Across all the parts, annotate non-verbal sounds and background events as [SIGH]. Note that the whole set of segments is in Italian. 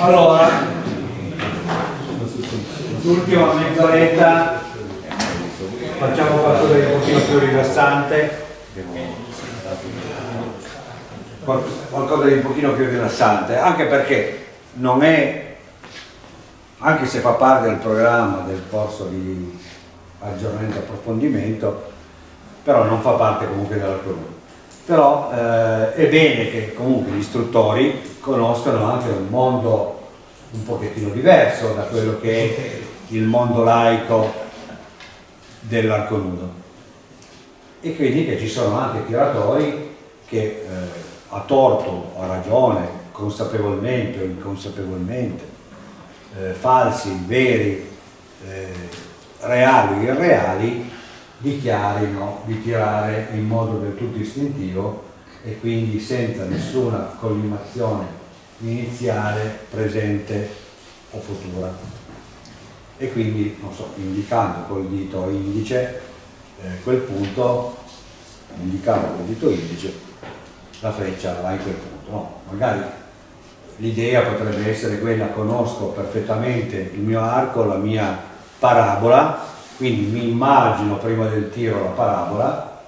Allora, l'ultima mezz'oretta facciamo qualcosa di un pochino più rilassante. Qualcosa di un pochino più rilassante anche perché non è anche se fa parte del programma del corso di aggiornamento e approfondimento però non fa parte comunque dell'argomento però eh, è bene che comunque gli istruttori conoscano anche un mondo un pochettino diverso da quello che è il mondo laico dell'arco nudo. E quindi che ci sono anche tiratori che eh, a torto a ragione, consapevolmente o inconsapevolmente, eh, falsi, veri, eh, reali o irreali, dichiarino di tirare in modo del tutto istintivo e quindi senza nessuna collimazione iniziale, presente o futura. E quindi, non so, indicando col dito indice, eh, quel punto, indicando col dito indice, la freccia va in quel punto. No, magari l'idea potrebbe essere quella, conosco perfettamente il mio arco, la mia parabola, quindi mi immagino prima del tiro la parabola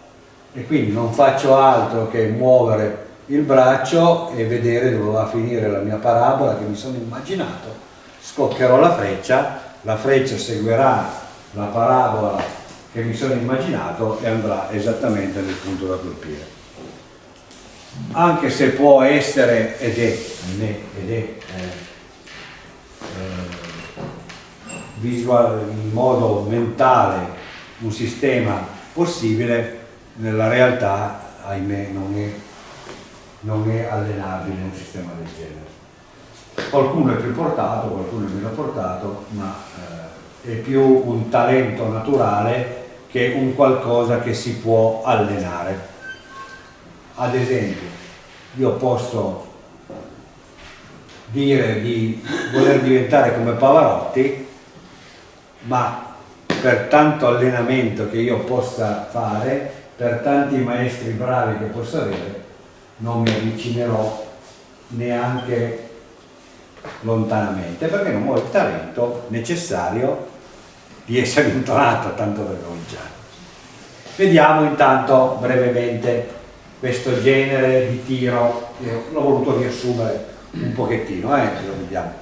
e quindi non faccio altro che muovere il braccio e vedere dove va a finire la mia parabola che mi sono immaginato. Scoccherò la freccia la freccia seguirà la parabola che mi sono immaginato e andrà esattamente nel punto da colpire. Anche se può essere ed è, ed è eh, visual, in modo mentale un sistema possibile, nella realtà, ahimè, non è, non è allenabile un sistema del genere. Qualcuno è più portato, qualcuno è meno portato, ma eh, è più un talento naturale che un qualcosa che si può allenare. Ad esempio, io posso dire di voler diventare come Pavarotti ma per tanto allenamento che io possa fare, per tanti maestri bravi che possa avere, non mi avvicinerò neanche lontanamente, perché non ho il talento necessario di essere intonato tanto per cominciare. Vediamo intanto brevemente questo genere di tiro, l'ho voluto riassumere un pochettino, eh, lo vediamo.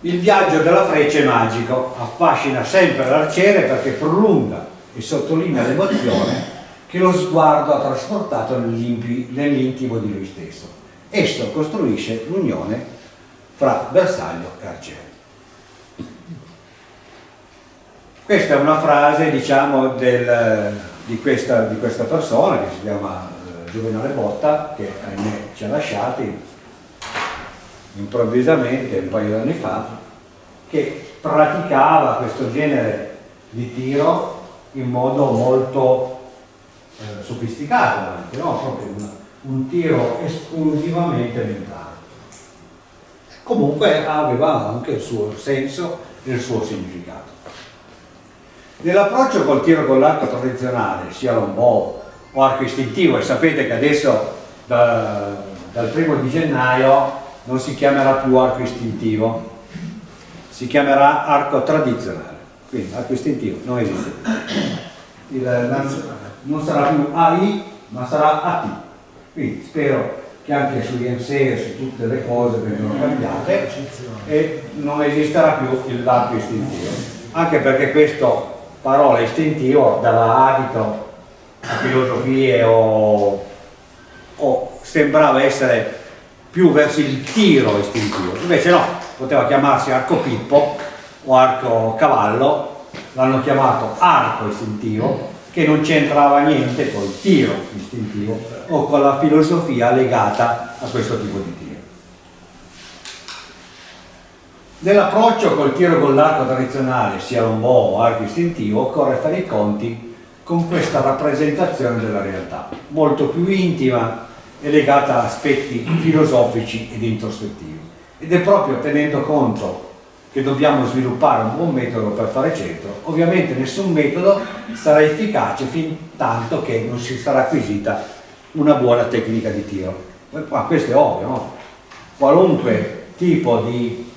Il viaggio della freccia è magico, affascina sempre l'arciere perché prolunga e sottolinea l'emozione che lo sguardo ha trasportato nell'intimo di lui stesso. Esso costruisce l'unione fra bersaglio e arciere. Questa è una frase diciamo, del, di, questa, di, questa, persona che si chiama eh, Juvenale Botta, che ahimè ci ha lasciati improvvisamente un paio di anni fa che praticava questo genere di tiro in modo molto eh, sofisticato anche, no? proprio una, un tiro esclusivamente mentale. Comunque aveva anche il suo senso e il suo significato. Nell'approccio col tiro con l'arco tradizionale, sia lombò o arco istintivo, e sapete che adesso da, dal primo di gennaio non si chiamerà più arco istintivo, si chiamerà arco tradizionale. Quindi arco istintivo non esiste. Il, non sarà più AI, ma sarà AT. Quindi spero che anche sugli IMSE su tutte le cose vengano cambiate e non esisterà più l'arco istintivo. Anche perché questa parola istintivo dava adito a filosofie o, o sembrava essere più verso il tiro istintivo, invece no, poteva chiamarsi arco pippo o arco cavallo, l'hanno chiamato arco istintivo, che non c'entrava niente col tiro istintivo o con la filosofia legata a questo tipo di tiro. Nell'approccio col tiro con l'arco tradizionale, sia lombò o arco istintivo, occorre fare i conti con questa rappresentazione della realtà, molto più intima è legata a aspetti filosofici ed introspettivi ed è proprio tenendo conto che dobbiamo sviluppare un buon metodo per fare centro ovviamente nessun metodo sarà efficace fin tanto che non si sarà acquisita una buona tecnica di tiro ma questo è ovvio no? qualunque tipo di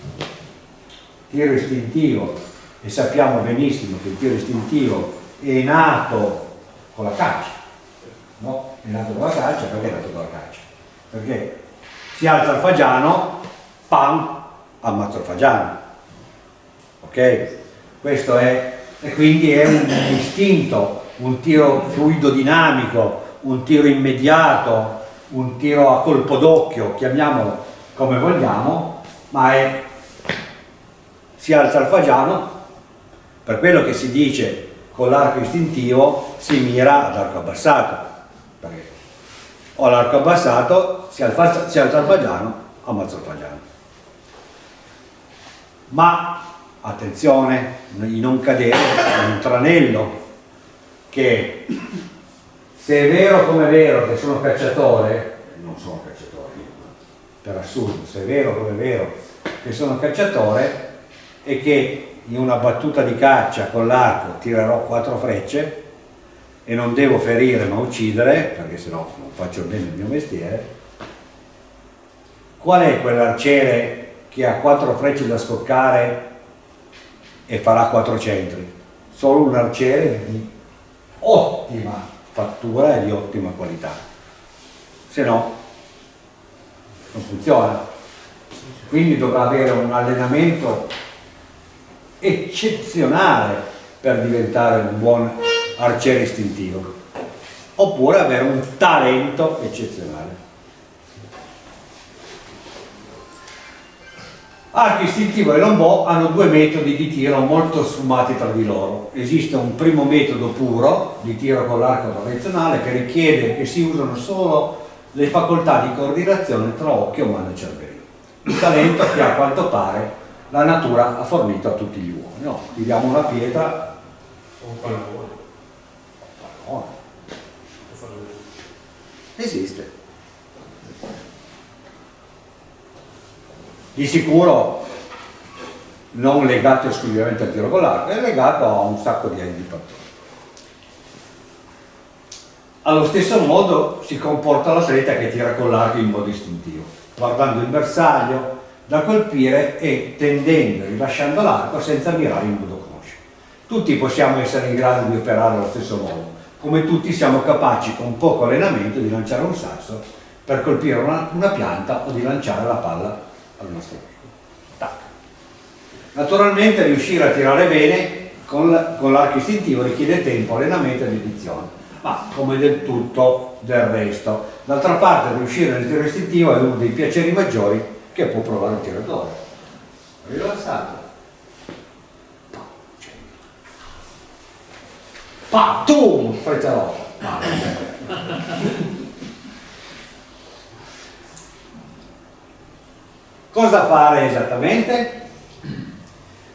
tiro istintivo e sappiamo benissimo che il tiro istintivo è nato con la caccia no? È nato con la caccia perché è nato con la caccia? Perché si alza il fagiano pam ammazzo il fagiano. Ok? Questo è e quindi è un istinto un tiro fluido dinamico un tiro immediato un tiro a colpo d'occhio chiamiamolo come vogliamo ma è si alza il fagiano per quello che si dice con l'arco istintivo si mira ad arco abbassato ho l'arco abbassato si alza, si alza il fagiano ammazzo il fagiano. Ma attenzione di non cadere in un tranello che se è vero come è vero che sono cacciatore non sono cacciatore per assurdo se è vero come è vero che sono cacciatore e che in una battuta di caccia con l'arco tirerò quattro frecce e non devo ferire ma uccidere, perché sennò non faccio bene il mio mestiere, qual è quell'arciere che ha quattro frecce da scoccare e farà quattro centri? Solo un arciere di ottima fattura e di ottima qualità, se no non funziona. Quindi dovrà avere un allenamento eccezionale per diventare un buon arciere istintivo oppure avere un talento eccezionale Arco istintivo e lombò hanno due metodi di tiro molto sfumati tra di loro. Esiste un primo metodo puro di tiro con l'arco tradizionale che richiede che si usano solo le facoltà di coordinazione tra occhio, mano e cervello. Il talento che a quanto pare la natura ha fornito a tutti gli uomini. No, tiriamo una pietra o un pallone. Pallone. Esiste. Di sicuro non legato esclusivamente al tiro con l'arco, è legato a un sacco di, di fattori. Allo stesso modo si comporta l'atleta che tira con l'arco in modo istintivo, guardando il bersaglio, da colpire e tendendo, rilasciando l'arco senza mirare in modo conscio. Tutti possiamo essere in grado di operare allo stesso modo, come tutti siamo capaci con poco allenamento di lanciare un sasso per colpire una, una pianta o di lanciare la palla al nostro amico. Naturalmente riuscire a tirare bene con l'arco istintivo richiede tempo, allenamento e dedizione, ma come del tutto del resto. D'altra parte riuscire nel tiro istintivo è uno dei piaceri maggiori che può provare il tiratore. Rilassato. Pa, tu, freccia rossa. Cosa fare esattamente?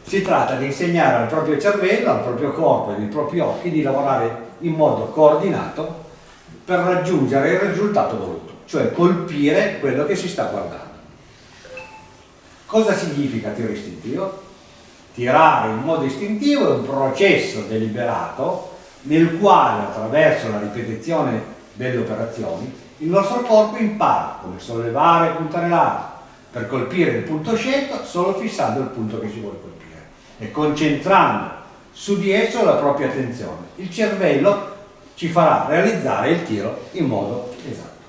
Si tratta di insegnare al proprio cervello, al proprio corpo e ai propri occhi di lavorare in modo coordinato per raggiungere il risultato voluto, cioè colpire quello che si sta guardando. Cosa significa tiro istintivo? Tirare in modo istintivo è un processo deliberato nel quale attraverso la ripetizione delle operazioni il nostro corpo impara come sollevare e puntare l'arco per colpire il punto scelto solo fissando il punto che si vuole colpire e concentrando su di esso la propria attenzione. Il cervello ci farà realizzare il tiro in modo esatto.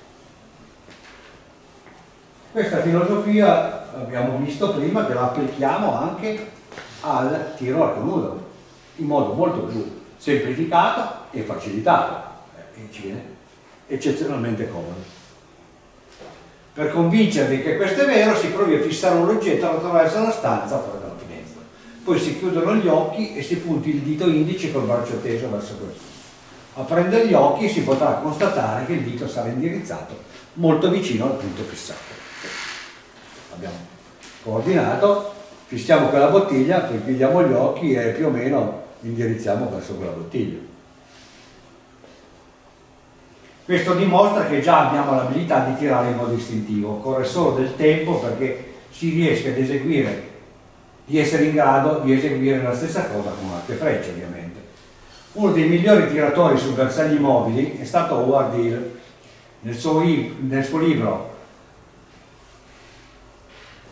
Questa filosofia abbiamo visto prima che la applichiamo anche al tiro arco nudo in modo molto più semplificato e facilitato eh, e ci viene eccezionalmente comodo. Per convincervi che questo è vero si provi a fissare un oggetto attraverso la stanza fuori dalla finestra. Poi si chiudono gli occhi e si punti il dito indice col braccio teso verso questo. Aprendo gli occhi si potrà constatare che il dito sarà indirizzato molto vicino al punto fissato abbiamo coordinato, fissiamo quella bottiglia, poi chiudiamo gli occhi e più o meno indirizziamo verso quella bottiglia. Questo dimostra che già abbiamo l'abilità di tirare in modo istintivo, occorre solo del tempo perché si riesca ad eseguire, di essere in grado di eseguire la stessa cosa con arco frecce ovviamente. Uno dei migliori tiratori su bersagli mobili è stato Howard Hill. Nel suo, nel suo libro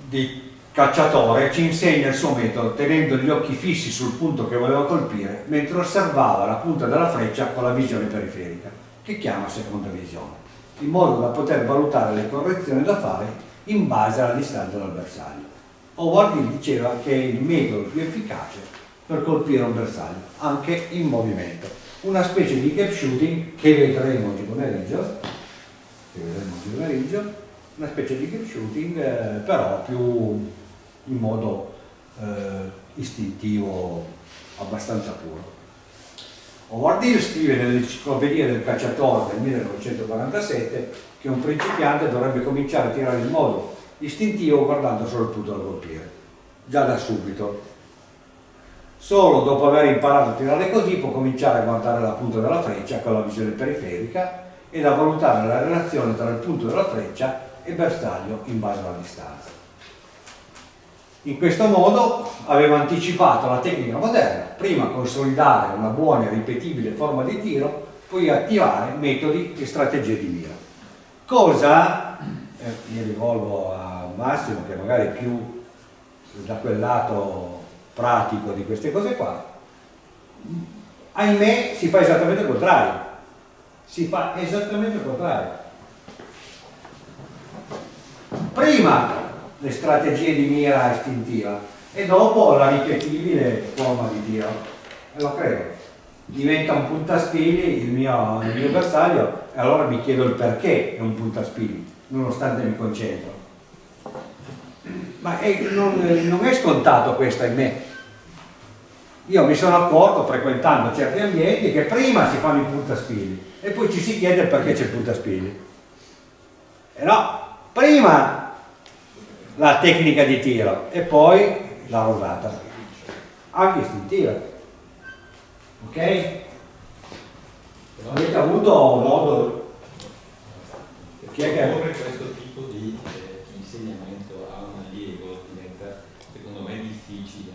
di cacciatore ci insegna il suo metodo tenendo gli occhi fissi sul punto che voleva colpire mentre osservava la punta della freccia con la visione periferica, che chiama seconda visione, in modo da poter valutare le correzioni da fare in base alla distanza dal bersaglio. Howard diceva che è il metodo più efficace per colpire un bersaglio, anche in movimento. Una specie di gap shooting che vedremo oggi pomeriggio, che vedremo oggi pomeriggio, una specie di gap shooting eh, però più in modo eh, istintivo abbastanza puro. Howard Hill scrive nell'enciclopedia del cacciatore del 1947 che un principiante dovrebbe cominciare a tirare in modo istintivo guardando solo il punto da colpire, già da subito. Solo dopo aver imparato a tirare così può cominciare a guardare la punta della freccia con la visione periferica e a valutare la relazione tra il punto della freccia e bersaglio in base alla distanza. In questo modo aveva anticipato la tecnica moderna, prima consolidare una buona e ripetibile forma di tiro, poi attivare metodi e strategie di mira. Cosa, eh, mi rivolgo a Massimo che magari è più da quel lato pratico di queste cose qua, ahimè si fa esattamente il contrario, si fa esattamente il contrario. Prima le strategie di mira istintiva. E dopo la ripetibile forma di tiro e lo credo. Diventa un puntaspili il mio, il mio bersaglio e allora mi chiedo il perché è un puntaspili nonostante mi concentro. Ma è, non, non, è scontato questo in me io mi sono accorto frequentando certi ambienti che prima si fanno i puntaspili e poi ci si chiede perché c'è il puntaspili e no, prima la tecnica di tiro e poi la rosata, anche istintiva. Ok? Avete avuto modo... Chi è che... questo tipo di eh, insegnamento a un allievo diventa secondo me difficile.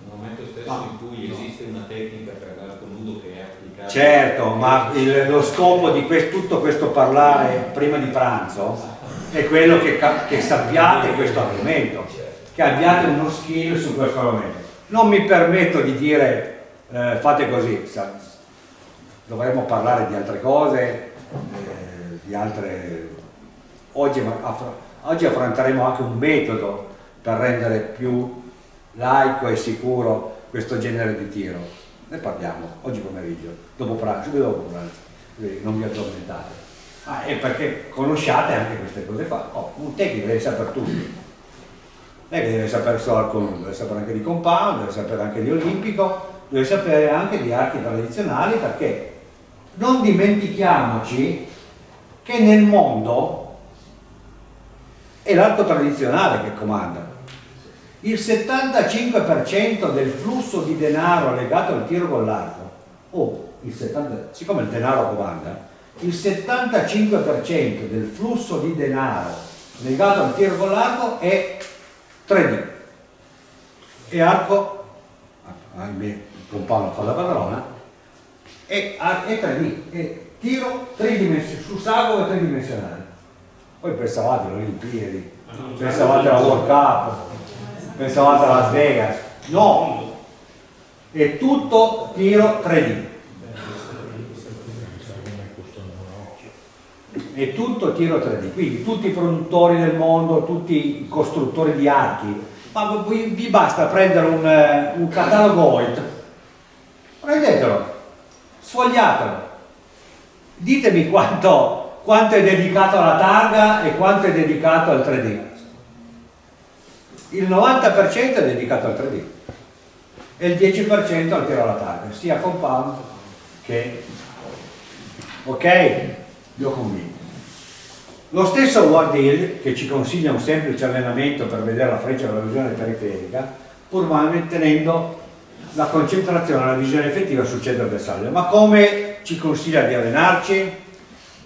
Nel momento stesso no, in cui no. esiste una tecnica per l'arco nudo che è applicata... Certo, ma il, lo scopo di questo, tutto questo parlare prima di pranzo è quello che, che sappiate questo argomento, che abbiate uno skill su questo argomento. Non mi permetto di dire eh, fate così, dovremmo parlare di altre cose, eh, di altre... Oggi, oggi affronteremo anche un metodo per rendere più laico e sicuro questo genere di tiro. Ne parliamo oggi pomeriggio, dopo pranzo, dopo pranzo, non vi addormentate. Ah, è perché conosciate anche queste cose qua. Oh, un tecnico deve sapere tutto. Non è che deve sapere solo al deve sapere anche di compound, deve sapere anche di olimpico, deve sapere anche di arti tradizionali perché non dimentichiamoci che nel mondo è l'arco tradizionale che comanda. Il 75% del flusso di denaro legato al tiro con l'arco, o oh, il 70, siccome il denaro comanda, il 75% del flusso di denaro legato al tiro con l'arco è 3D e arco ahimè il compagno fa la padrona è, è 3D è tiro tridimensionale su sago e tridimensionale. Poi pensavate alle Olimpiadi pensavate alla World Cup pensavate a Las Vegas. No! È tutto tiro 3D è tutto tiro 3D, quindi tutti i produttori del mondo, tutti i costruttori di archi, ma vi basta prendere un, eh, un catalogo OIT, prendetelo, sfogliatelo, ditemi quanto, quanto è dedicato alla targa e quanto è dedicato al 3D. Il 90% è dedicato al 3D e il 10% al tiro alla targa, sia compound che... Ok? Vi ho convinto. Lo stesso Ward Hill, che ci consiglia un semplice allenamento per vedere la freccia con la visione periferica, pur mantenendo la concentrazione la visione effettiva sul centro bersaglio. Ma come ci consiglia di allenarci?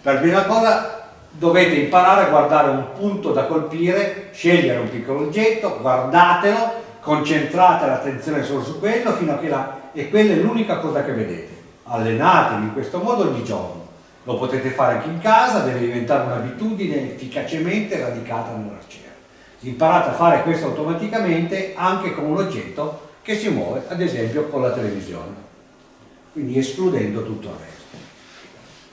Per prima cosa dovete imparare a guardare un punto da colpire, scegliere un piccolo oggetto, guardatelo, concentrate l'attenzione solo su quello fino a che la... e quella è l'unica cosa che vedete. Allenatevi in questo modo ogni giorno lo potete fare anche in casa, deve diventare un'abitudine efficacemente radicata nell'arciere. Imparate a fare questo automaticamente anche con un oggetto che si muove, ad esempio con la televisione, quindi escludendo tutto il resto.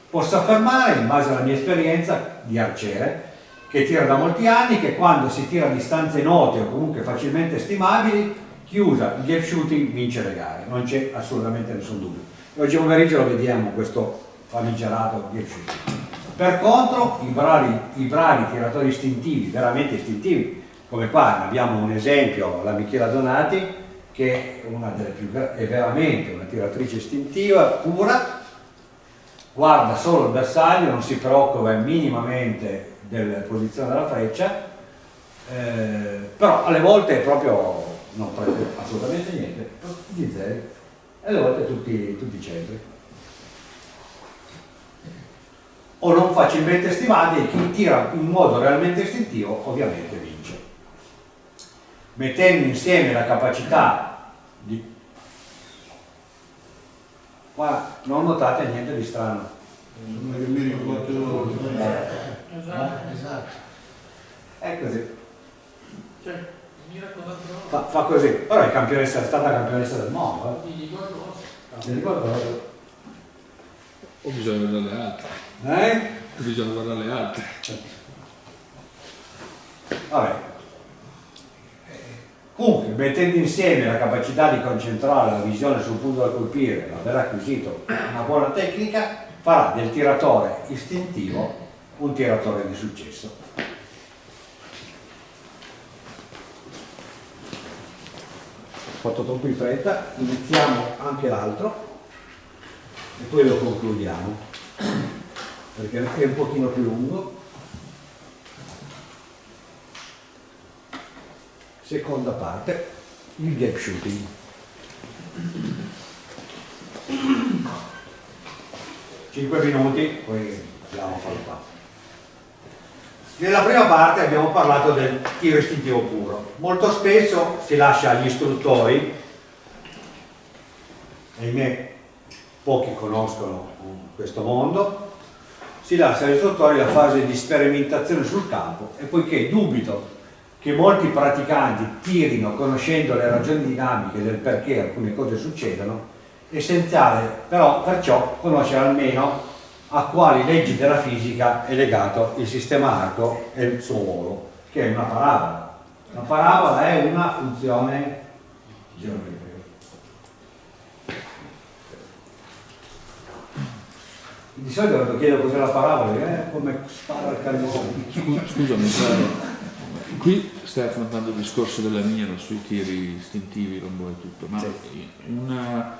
Posso affermare, in base alla mia esperienza di arciere, che tira da molti anni, che quando si tira a distanze note o comunque facilmente stimabili, chi usa il gap shooting vince le gare, non c'è assolutamente nessun dubbio. Oggi pomeriggio lo vediamo questo famigerato gap shooting. Per contro i bravi, i bravi tiratori istintivi, veramente istintivi, come qua abbiamo un esempio, la Michela Donati, che è una delle più è veramente una tiratrice istintiva, pura, guarda solo il bersaglio, non si preoccupa minimamente della posizione della freccia, eh, però alle volte proprio non prende assolutamente niente, tutti zeri, e alle volte tutti, tutti centri. O non facilmente stimati e chi tira in modo realmente istintivo ovviamente vince. Mettendo insieme la capacità di... Qua non notate niente di strano. Mi ricordo... Esatto, esatto. È così. Cioè, Fa, fa così. Però è, campionessa, è stata campionessa del mondo. Eh. mi ricordo Mi ricordo. O bisogna guardare le altre. Eh? O bisogna guardare le altre. Vabbè. Comunque, mettendo insieme la capacità di concentrare la visione sul punto da colpire, l'aver acquisito una buona tecnica, farà del tiratore istintivo un tiratore di successo. Ho fatto troppo in fretta, iniziamo anche l'altro e poi lo concludiamo perché è un pochino più lungo. Seconda parte, il gap shooting. Cinque minuti, poi abbiamo fatto qua. Nella prima parte abbiamo parlato del tiro istintivo puro. Molto spesso si lascia agli istruttori, ahimè pochi conoscono questo mondo, si lascia agli istruttori la fase di sperimentazione sul campo e poiché dubito che molti praticanti tirino conoscendo le ragioni dinamiche del perché alcune cose succedono, è essenziale però perciò conoscere almeno a quali leggi della fisica è legato il sistema arco e il suo ruolo, che è una parabola. La parabola è una funzione geometrica. Di solito quando chiedo cos'è la parabola, è come spara il calzone. Scusami, [LAUGHS] qui stai affrontando il discorso della mira sui tiri istintivi, rombo e tutto, ma una-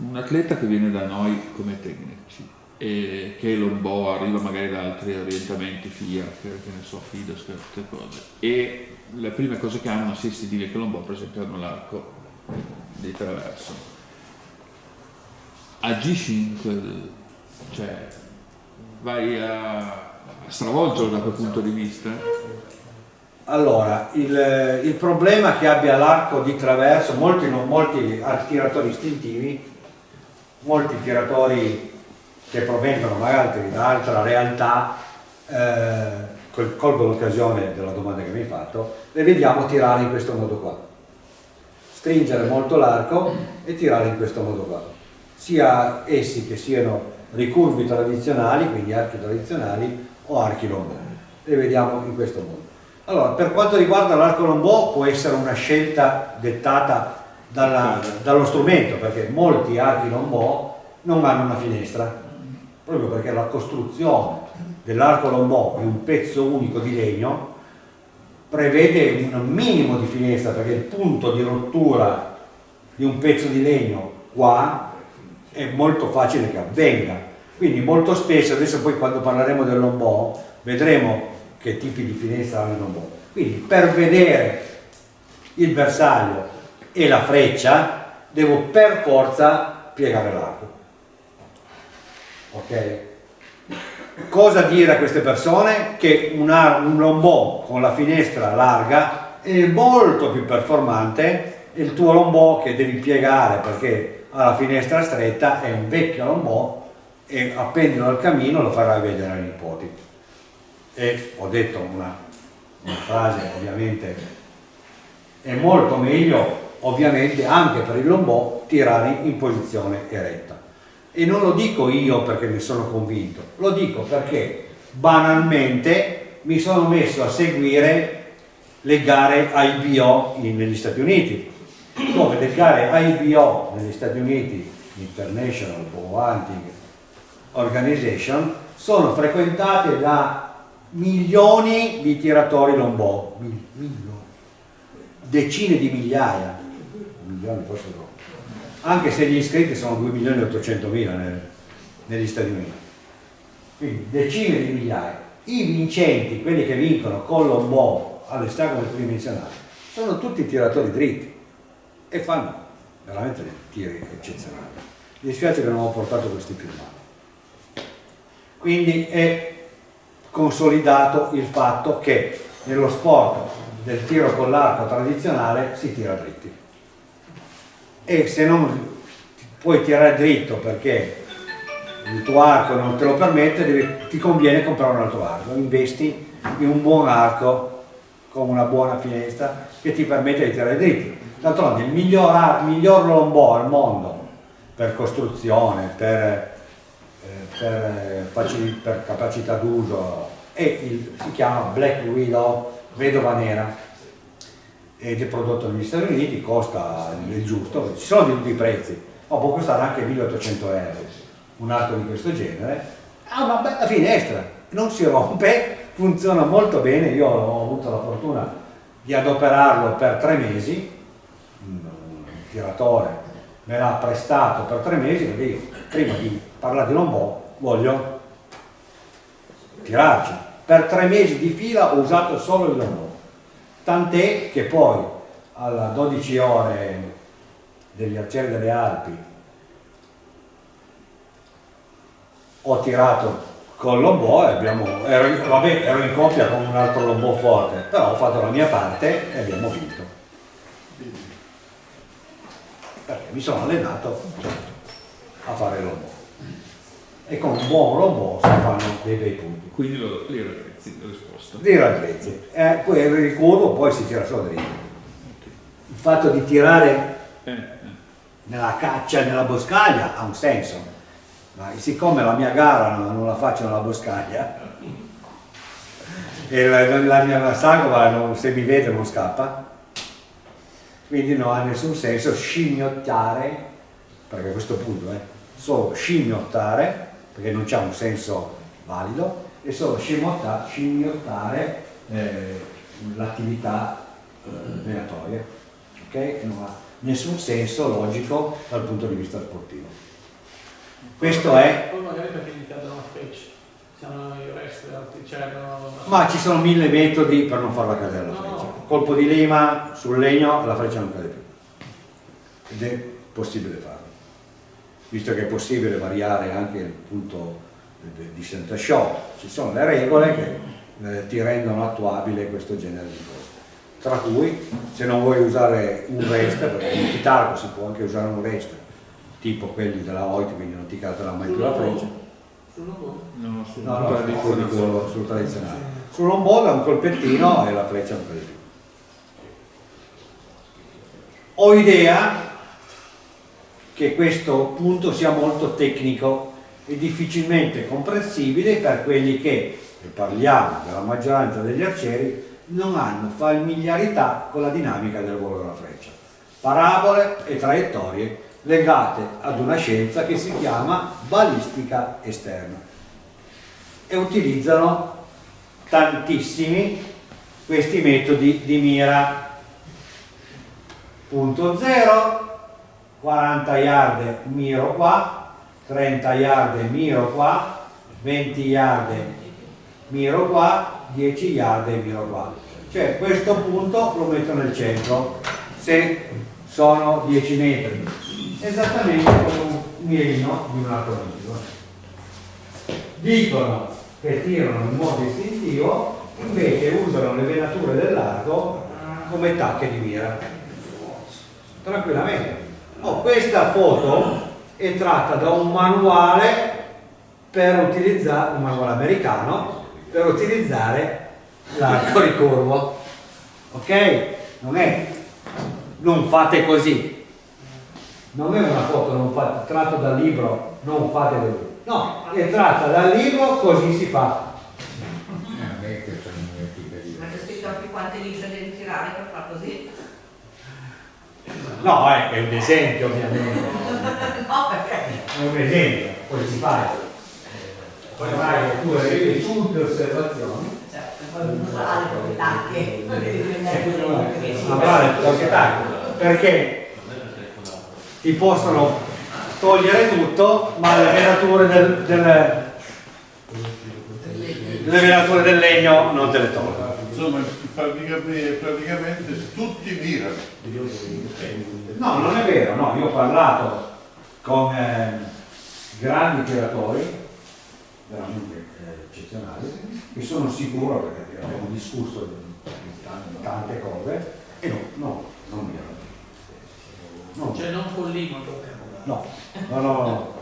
un atleta che viene da noi come tecnici e che l'ombo arriva magari da altri orientamenti FIA, che, che ne so, FIDES, queste cose, e le prime cose che hanno sì si dire che l'ombo per esempio hanno l'arco di traverso. Agisci in quel, cioè vai a, stravolgerlo da quel punto di vista? Allora, il, il problema che abbia l'arco di traverso, molti, non, molti tiratori istintivi, molti tiratori che provengono magari da altra realtà, eh, col- colgo l'occasione della domanda che mi hai fatto, le vediamo tirare in questo modo qua. Stringere molto l'arco e tirare in questo modo qua. Sia essi che siano ricurvi tradizionali, quindi archi tradizionali, o archi lombò. Le vediamo in questo modo. Allora, per quanto riguarda l'arco lombò può essere una scelta dettata dalla- dallo strumento, perché molti archi lombò non hanno una finestra, proprio perché la costruzione dell'arco lombò in un pezzo unico di legno prevede un minimo di finestra, perché il punto di rottura di un pezzo di legno qua è molto facile che avvenga. Quindi molto spesso, adesso poi quando parleremo del lombò, vedremo che tipi di finestra hanno il lombò. Quindi per vedere il bersaglio e la freccia devo per forza piegare l'arco. Ok? Cosa dire a queste persone? Che un, ar- un lombò con la finestra larga è molto più performante e il tuo lombò che devi piegare perché ha la finestra stretta è un vecchio lombò e appendilo al camino lo farai vedere ai nipoti. E ho detto una una frase ovviamente, è molto meglio ovviamente anche per il lombò tirare in posizione eretta. E non lo dico io perché ne sono convinto, lo dico perché banalmente mi sono messo a seguire le gare IBO negli Stati Uniti, dove le gare IBO negli Stati Uniti, International Bow Hunting Organization, sono frequentate da milioni di tiratori lombò, milioni, decine di migliaia, milioni forse troppo, anche se gli iscritti sono 2 milioni e 800 mila negli Stati Uniti, quindi decine di migliaia. I vincenti, quelli che vincono con lombò all'esterno tridimensionale, sono tutti tiratori dritti e fanno veramente dei tiri eccezionali. Mi dispiace che non ho portato questi filmati. Quindi è consolidato il fatto che nello sport del tiro con l'arco tradizionale si tira dritti e se non puoi tirare dritto perché il tuo arco non te lo permette devi, ti conviene comprare un altro arco investi in un buon arco con una buona finestra che ti permette di tirare dritti d'altronde il miglior, miglior lombò al mondo per costruzione per per, per capacità d'uso si chiama Black Widow vedova nera. Ed è prodotto negli Stati Uniti, costa il giusto, ci sono di tutti i prezzi, ma può costare anche 1800 euro un arco di questo genere, ha una bella finestra, non si rompe, funziona molto bene, io ho avuto la fortuna di adoperarlo per tre mesi, tiratore me l'ha prestato per tre mesi, perché prima di parlare di lombò voglio tirarci. Per tre mesi di fila ho usato solo il lombò, tant'è che poi alla 12 ore degli arcieri delle Alpi ho tirato col lombò e abbiamo, ero, vabbè, ero in coppia con un altro lombò forte, però ho fatto la mia parte e abbiamo vinto. Perché mi sono allenato a fare lombò e con un buon lombò si fanno dei bei punti. Quindi lo, li raddrizzi, la risposta. Li raddrizzi. Eh, poi il ricurvo poi si tira solo dritto. Il fatto di tirare Eh, eh. nella caccia, nella boscaglia ha un senso, ma siccome la mia gara non, non la faccio nella boscaglia e la, la mia sagoma non, se mi vede non scappa, quindi non ha nessun senso scimmiottare, perché a questo punto è solo scimmiottare perché non c'è un senso valido, è solo scimmiottare, scimmiottare eh, l'attività eh, venatoria, ok? Che non ha nessun senso logico dal punto di vista sportivo. Questo è... Poi magari perché gli cadono la freccia, siamo i resti altri, no, Ma ci sono mille metodi per non farla cadere la No. Colpo di lima sul legno la freccia non cade più. Ed è possibile farlo. Visto che è possibile variare anche il punto di- center shot, ci sono le regole che eh, ti rendono attuabile questo genere di cose. Tra cui, se non vuoi usare un rest, perché in chitarra si può anche usare un rest, tipo quelli della Hoyt, quindi non ti caderà mai più la freccia. sul lombò. No, su No, no, guardi sul, fuori sul, sul tradizionale. Sull'omboga un colpettino e la freccia non cade più. Ho idea che questo punto sia molto tecnico e difficilmente comprensibile per quelli che, e parliamo della maggioranza degli arcieri, non hanno familiarità con la dinamica del volo della freccia. Parabole e traiettorie legate ad una scienza che si chiama balistica esterna e utilizzano tantissimi questi metodi di mira. Punto 0, 40 yard miro qua, 30 yard miro qua, 20 yard miro qua, 10 yard miro qua. Cioè questo punto lo metto nel centro, se sono 10 metri, esattamente come un mirino di un altro amico dicono che tirano in modo istintivo, invece usano le venature dell'arco come tacche di mira. Tranquillamente. Oh, questa foto è tratta da un manuale per utilizzare, un manuale americano, per utilizzare l'arco ricurvo, ok? Non è non fate così, non è una foto non fate, tratto dal libro, non fate così, no, è tratta dal libro, così si fa. Ma c'è scritto anche quante lisce devi tirare? No, è, è un esempio ovviamente, [LAUGHS] No, perché? è un esempio, poi si fa. Poi osservazioni Certo, poi che Ma vale, proprietà, perché ti possono togliere tutto, ma le venature del, del- le venature del legno non te le tolgono. Praticamente, praticamente tutti mirano. No, non è vero, no, io ho parlato con eh, grandi tiratori, veramente eh, eccezionali, e sono sicuro perché abbiamo discusso di, di tante, tante cose, e no, no, non mirano. No. Cioè non con limo toccano. No, no, no, no.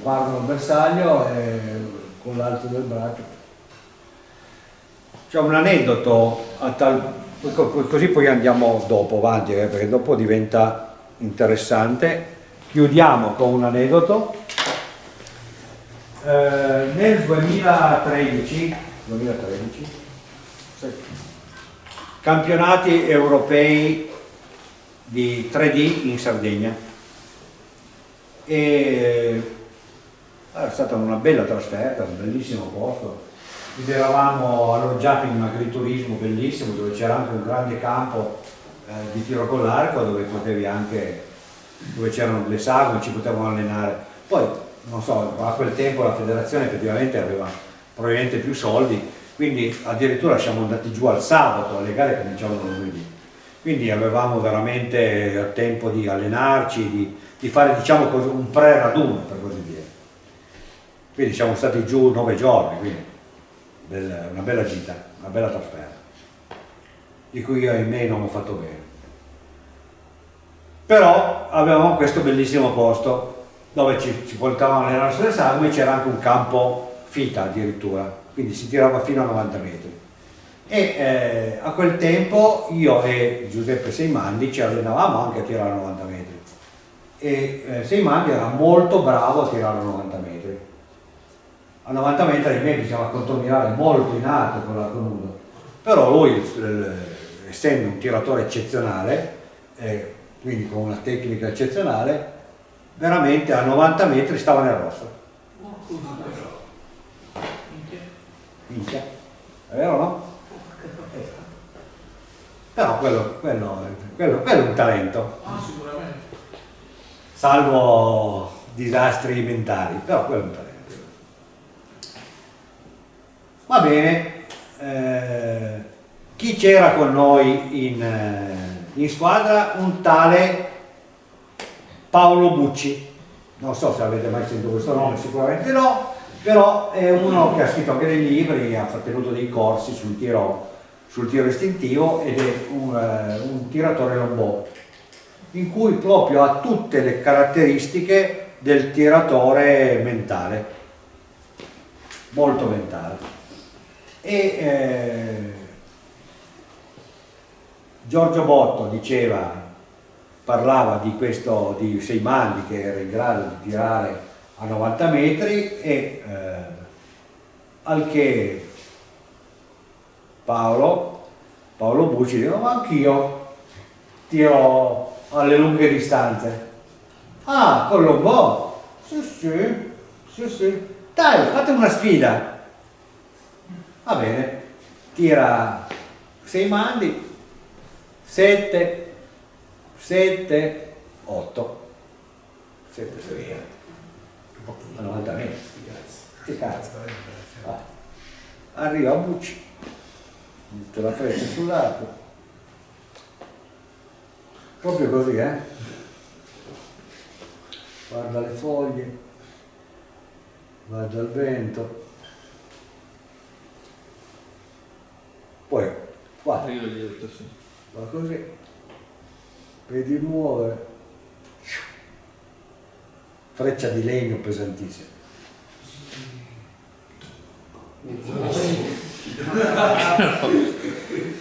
guardo il bersaglio e con l'alto del braccio. C'è un aneddoto tal, co- co- così poi andiamo dopo avanti, eh, perché dopo diventa interessante. Chiudiamo con un aneddoto. Eh, nel 2013, 2013 sì, campionati europei di 3D in Sardegna e è stata una bella trasferta, un bellissimo posto. Ed eravamo alloggiati in un agriturismo bellissimo dove c'era anche un grande campo eh, di tiro con l'arco dove potevi anche, dove c'erano le sagome, ci potevamo allenare. Poi, non so, a quel tempo la federazione effettivamente aveva probabilmente più soldi, quindi addirittura siamo andati giù al sabato, le gare cominciavano lunedì. Quindi avevamo veramente tempo di allenarci, di, di fare diciamo un pre-raduno per così dire. Quindi siamo stati giù nove giorni, quindi bella- una bella gita, una bella trasferta, di cui io ahimè non ho fatto bene. Però avevamo questo bellissimo posto dove ci, ci portavano alle nostre sagome e c'era anche un campo fita addirittura, quindi si tirava fino a 90 metri. E eh, a quel tempo io e Giuseppe Seimandi ci allenavamo anche a tirare a 90 metri e eh, Seimandi era molto bravo a tirare a 90 metri. A 90 metri ahimè bisognava contromirare molto in alto con l'arco nudo, però lui, essendo un tiratore eccezionale, eh, quindi con una tecnica eccezionale, veramente a 90 metri stava nel rosso. Minchia. È vero no? Però quello, quello, quello, quello è un talento, Ah, sicuramente. salvo disastri mentali, però quello è un talento. Va bene, eh, chi c'era con noi in, eh, in squadra? Un tale Paolo Bucci, non so se avete mai sentito questo nome, sicuramente no, però è uno che ha scritto anche dei libri, ha tenuto dei corsi sul tiro, sul tiro istintivo ed è un, eh, un tiratore lombò, in cui proprio ha tutte le caratteristiche del tiratore mentale, molto mentale. E eh, Giorgio Botto diceva, parlava di questo di Seimandi che era in grado di tirare a 90 metri e eh, al che Paolo, Paolo Bucci diceva ma anch'io tiro alle lunghe distanze. Ah, con Lombò? Sì, sì, sì, sì. Dai, fate una sfida. Va bene, tira sei mandi, 7, 7, 8. 7, 7, a 90 metri. Che cazzo. Vai. Arriva a Bucci, mette la freccia sull'arco. Proprio così, eh? Guarda le foglie, guarda il vento. Poi, guarda, Io gli ho detto sì. va così, vedi muovere, freccia di legno pesantissima.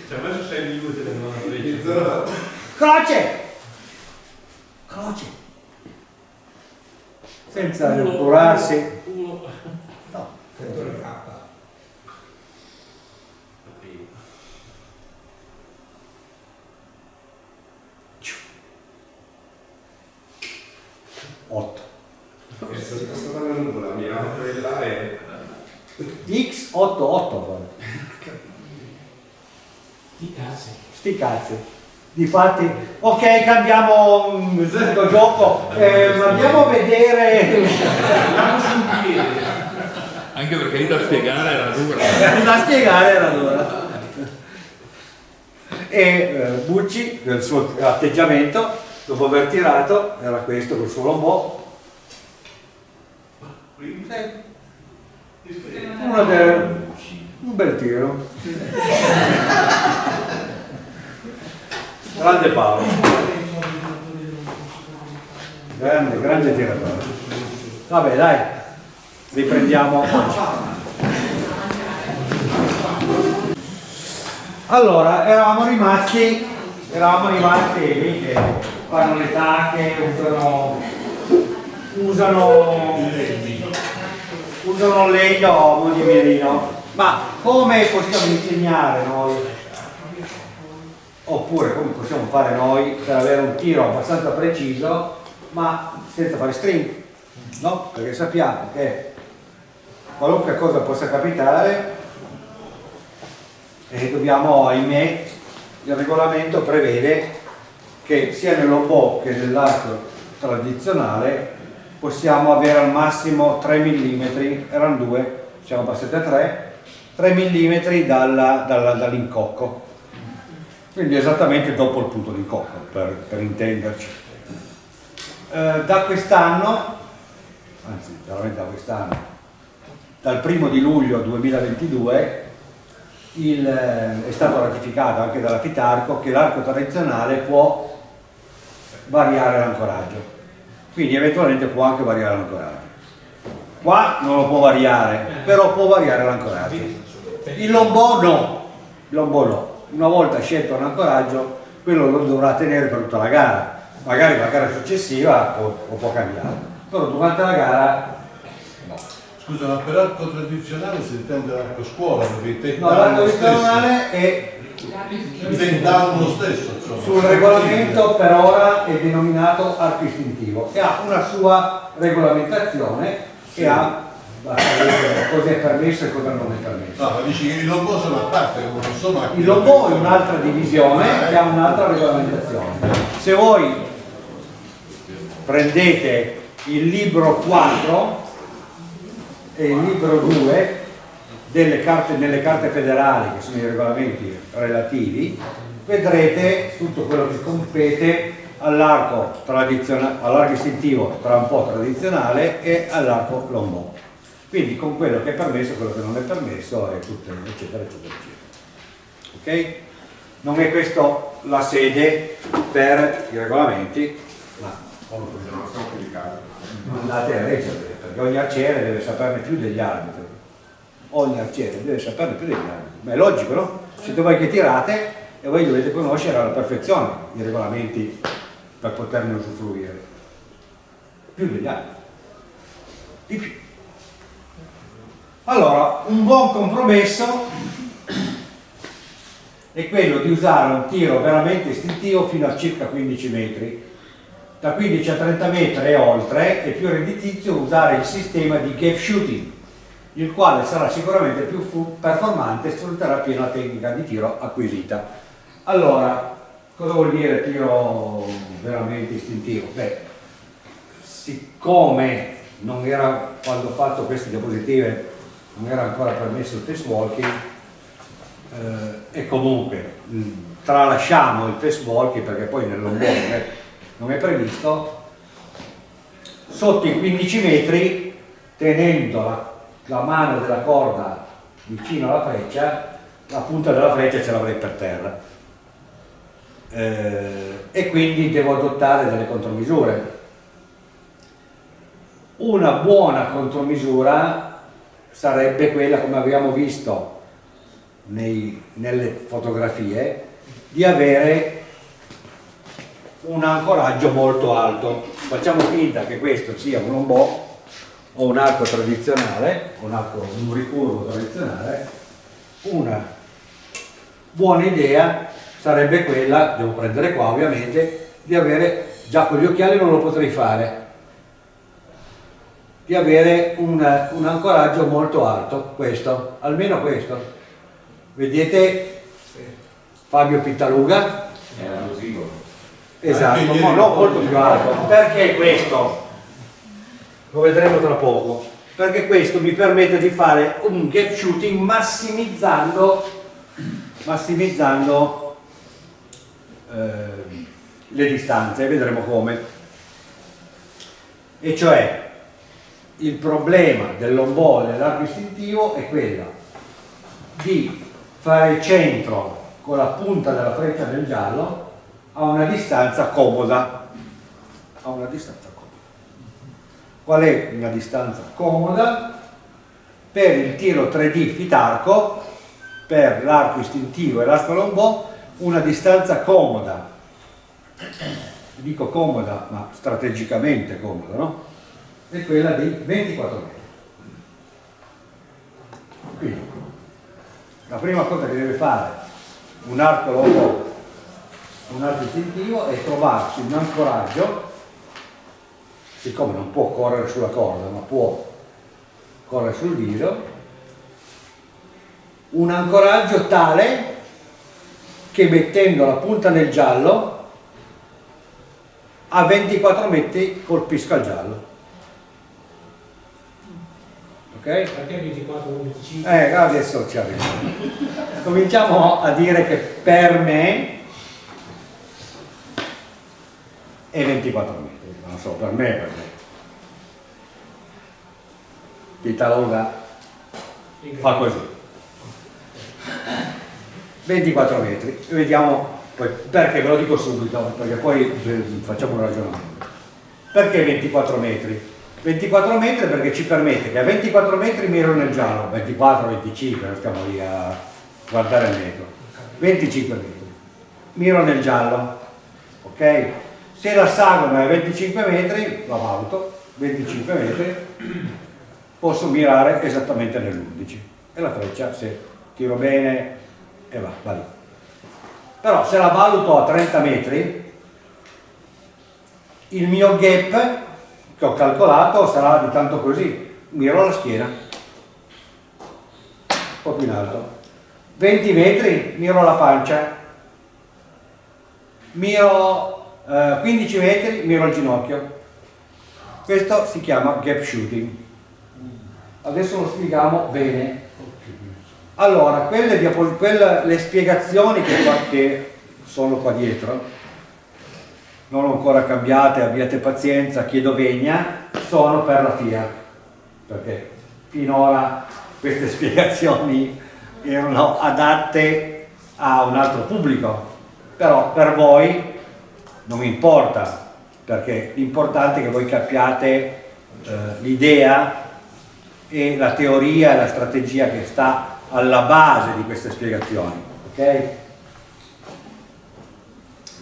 Ci ha messo 6 minuti per non. Croce! Croce! Senza curarsi. No. Otto. la mia quella è X 8 8 Di cazzo. Sti cazzi. Difatti, ok, cambiamo subito gioco, eh, andiamo a vedere. Andiamo sul piede. Anche perché lì da spiegare era dura. da spiegare era dura. E eh, Bucci, nel suo atteggiamento, dopo aver tirato, era questo col suo lombò. Uno del- un bel tiro. Grande Paolo, grande, grande tiratore. Vabbè dai, riprendiamo. Allora, eravamo rimasti, eravamo rimasti lì che fanno le tacche, usano, usano, usano legno di mirino. Ma come possiamo insegnare noi? Oppure come possiamo fare noi per avere un tiro abbastanza preciso, ma senza fare string? No? Perché sappiamo che qualunque cosa possa capitare e dobbiamo, ahimè, il regolamento prevede che sia nell'obo che nell'arco tradizionale possiamo avere al massimo 3 mm, erano due, siamo passati a 3, 3 mm dall'incocco. Quindi esattamente dopo il punto d'incocco, per, per intenderci. Eh, da quest'anno, anzi veramente da quest'anno, dal primo di luglio 2022 il, eh, è stato ratificato anche dalla Fitarco che l'arco tradizionale può variare l'ancoraggio. Quindi eventualmente può anche variare l'ancoraggio. Qua non lo può variare però può variare l'ancoraggio. Il lombò no. Il lombò no una volta scelto un ancoraggio quello lo dovrà tenere per tutta la gara. Magari la gara successiva può, o può cambiare. Però durante la gara no. Scusa, ma per arco tradizionale si intende l'arco scuola, perché No, l'arco tradizionale è lo stesso, insomma. sul regolamento per ora è denominato arco istintivo e ha una sua regolamentazione e ha basta vedere cosa è permesso e cosa non è permesso. No, ma dici che i lombò sono a parte, non sono macchine. Il lombò è un'altra divisione che ha un'altra regolamentazione. Se voi prendete il libro 4 e il libro 2 delle carte, nelle carte federali, che sono i regolamenti relativi, vedrete tutto quello che compete all'arco istintivo tra un po' tradizionale e all'arco lombò. Quindi con quello che è permesso, quello che non è permesso e tutto, eccetera, eccetera, eccetera. Ok? Non è questa la sede per i regolamenti, ma andate a leggere, perché ogni arciere deve saperne più degli arbitri. Ogni arciere deve saperne più degli arbitri. Ma è logico, no? Siete voi che tirate e voi dovete conoscere alla perfezione i regolamenti per poterne usufruire. Più degli altri. Di più. Allora, un buon compromesso è quello di usare un tiro veramente istintivo fino a circa 15 metri. Da 15 a 30 metri e oltre è più redditizio usare il sistema di gap shooting, il quale sarà sicuramente più performante e sfrutterà pieno la tecnica di tiro acquisita. Allora, cosa vuol dire tiro veramente istintivo? Beh, siccome non era, quando ho fatto queste diapositive, non era ancora permesso il face walking, eh, e comunque mh, tralasciamo il face walking perché poi nell'onboard non è, non è previsto, sotto i 15 metri, tenendo la, la mano della corda vicino alla freccia, la punta della freccia ce l'avrei per terra. Eh, e quindi devo adottare delle contromisure. Una buona contromisura sarebbe quella, come abbiamo visto nei, nelle fotografie, di avere un ancoraggio molto alto. Facciamo finta che questo sia un lombò o un arco tradizionale, un arco un ricurvo tradizionale, una buona idea sarebbe quella, devo prendere qua ovviamente, di avere, già con gli occhiali non lo potrei fare, di avere un, un ancoraggio molto alto, questo, almeno questo. Vedete Fabio Pittaluga? Era così. Esatto, ma no, molto più alto. Perché questo? Lo vedremo tra poco. Perché questo mi permette di fare un gap shooting massimizzando, massimizzando eh, le distanze, vedremo come. E cioè il problema del lombò e dell'arco istintivo è quello di fare centro con la punta della freccia del giallo a una distanza comoda. A una distanza comoda. Qual è una distanza comoda? Per il tiro 3D fitarco, per l'arco istintivo e l'arco lombò, una distanza comoda. Dico comoda, ma strategicamente comoda, no? È quella di 24 metri. Quindi, la prima cosa che deve fare un arco lombò un altro istintivo è trovarsi un ancoraggio, siccome non può correre sulla corda, ma può correre sul viso, un ancoraggio tale che mettendo la punta nel giallo a 24 metri colpisca il giallo. Ok? Perché 24 25? Eh, adesso ci arriviamo. Cominciamo a dire che per me è 24 metri, non so, per me per me. Pitalonga fa così. 24 metri, vediamo poi, perché ve lo dico subito, perché poi eh, facciamo un ragionamento. Perché 24 metri? 24 metri perché ci permette che a 24 metri miro nel giallo, 24, 25, non stiamo lì a guardare il metro, 25 metri, miro nel giallo, ok? Se la sagoma è 25 metri, la valuto, 25 metri, posso mirare esattamente nell'11 e la freccia se tiro bene e va, va lì. Però se la valuto a 30 metri, il mio gap che ho calcolato sarà di tanto così, miro la schiena, un po' più in alto. 20 metri, miro la pancia, miro eh, 15 metri, miro il ginocchio. Questo si chiama gap shooting. Adesso lo spieghiamo bene. Allora, quelle, quelle le spiegazioni che, che sono qua dietro, non ancora cambiate, abbiate pazienza, chiedo vegna, sono per la FIA, perché finora queste [LAUGHS] spiegazioni erano adatte a un altro pubblico, però per voi non importa, perché l'importante è che voi capiate eh, l'idea e la teoria e la strategia che sta alla base di queste spiegazioni. ok?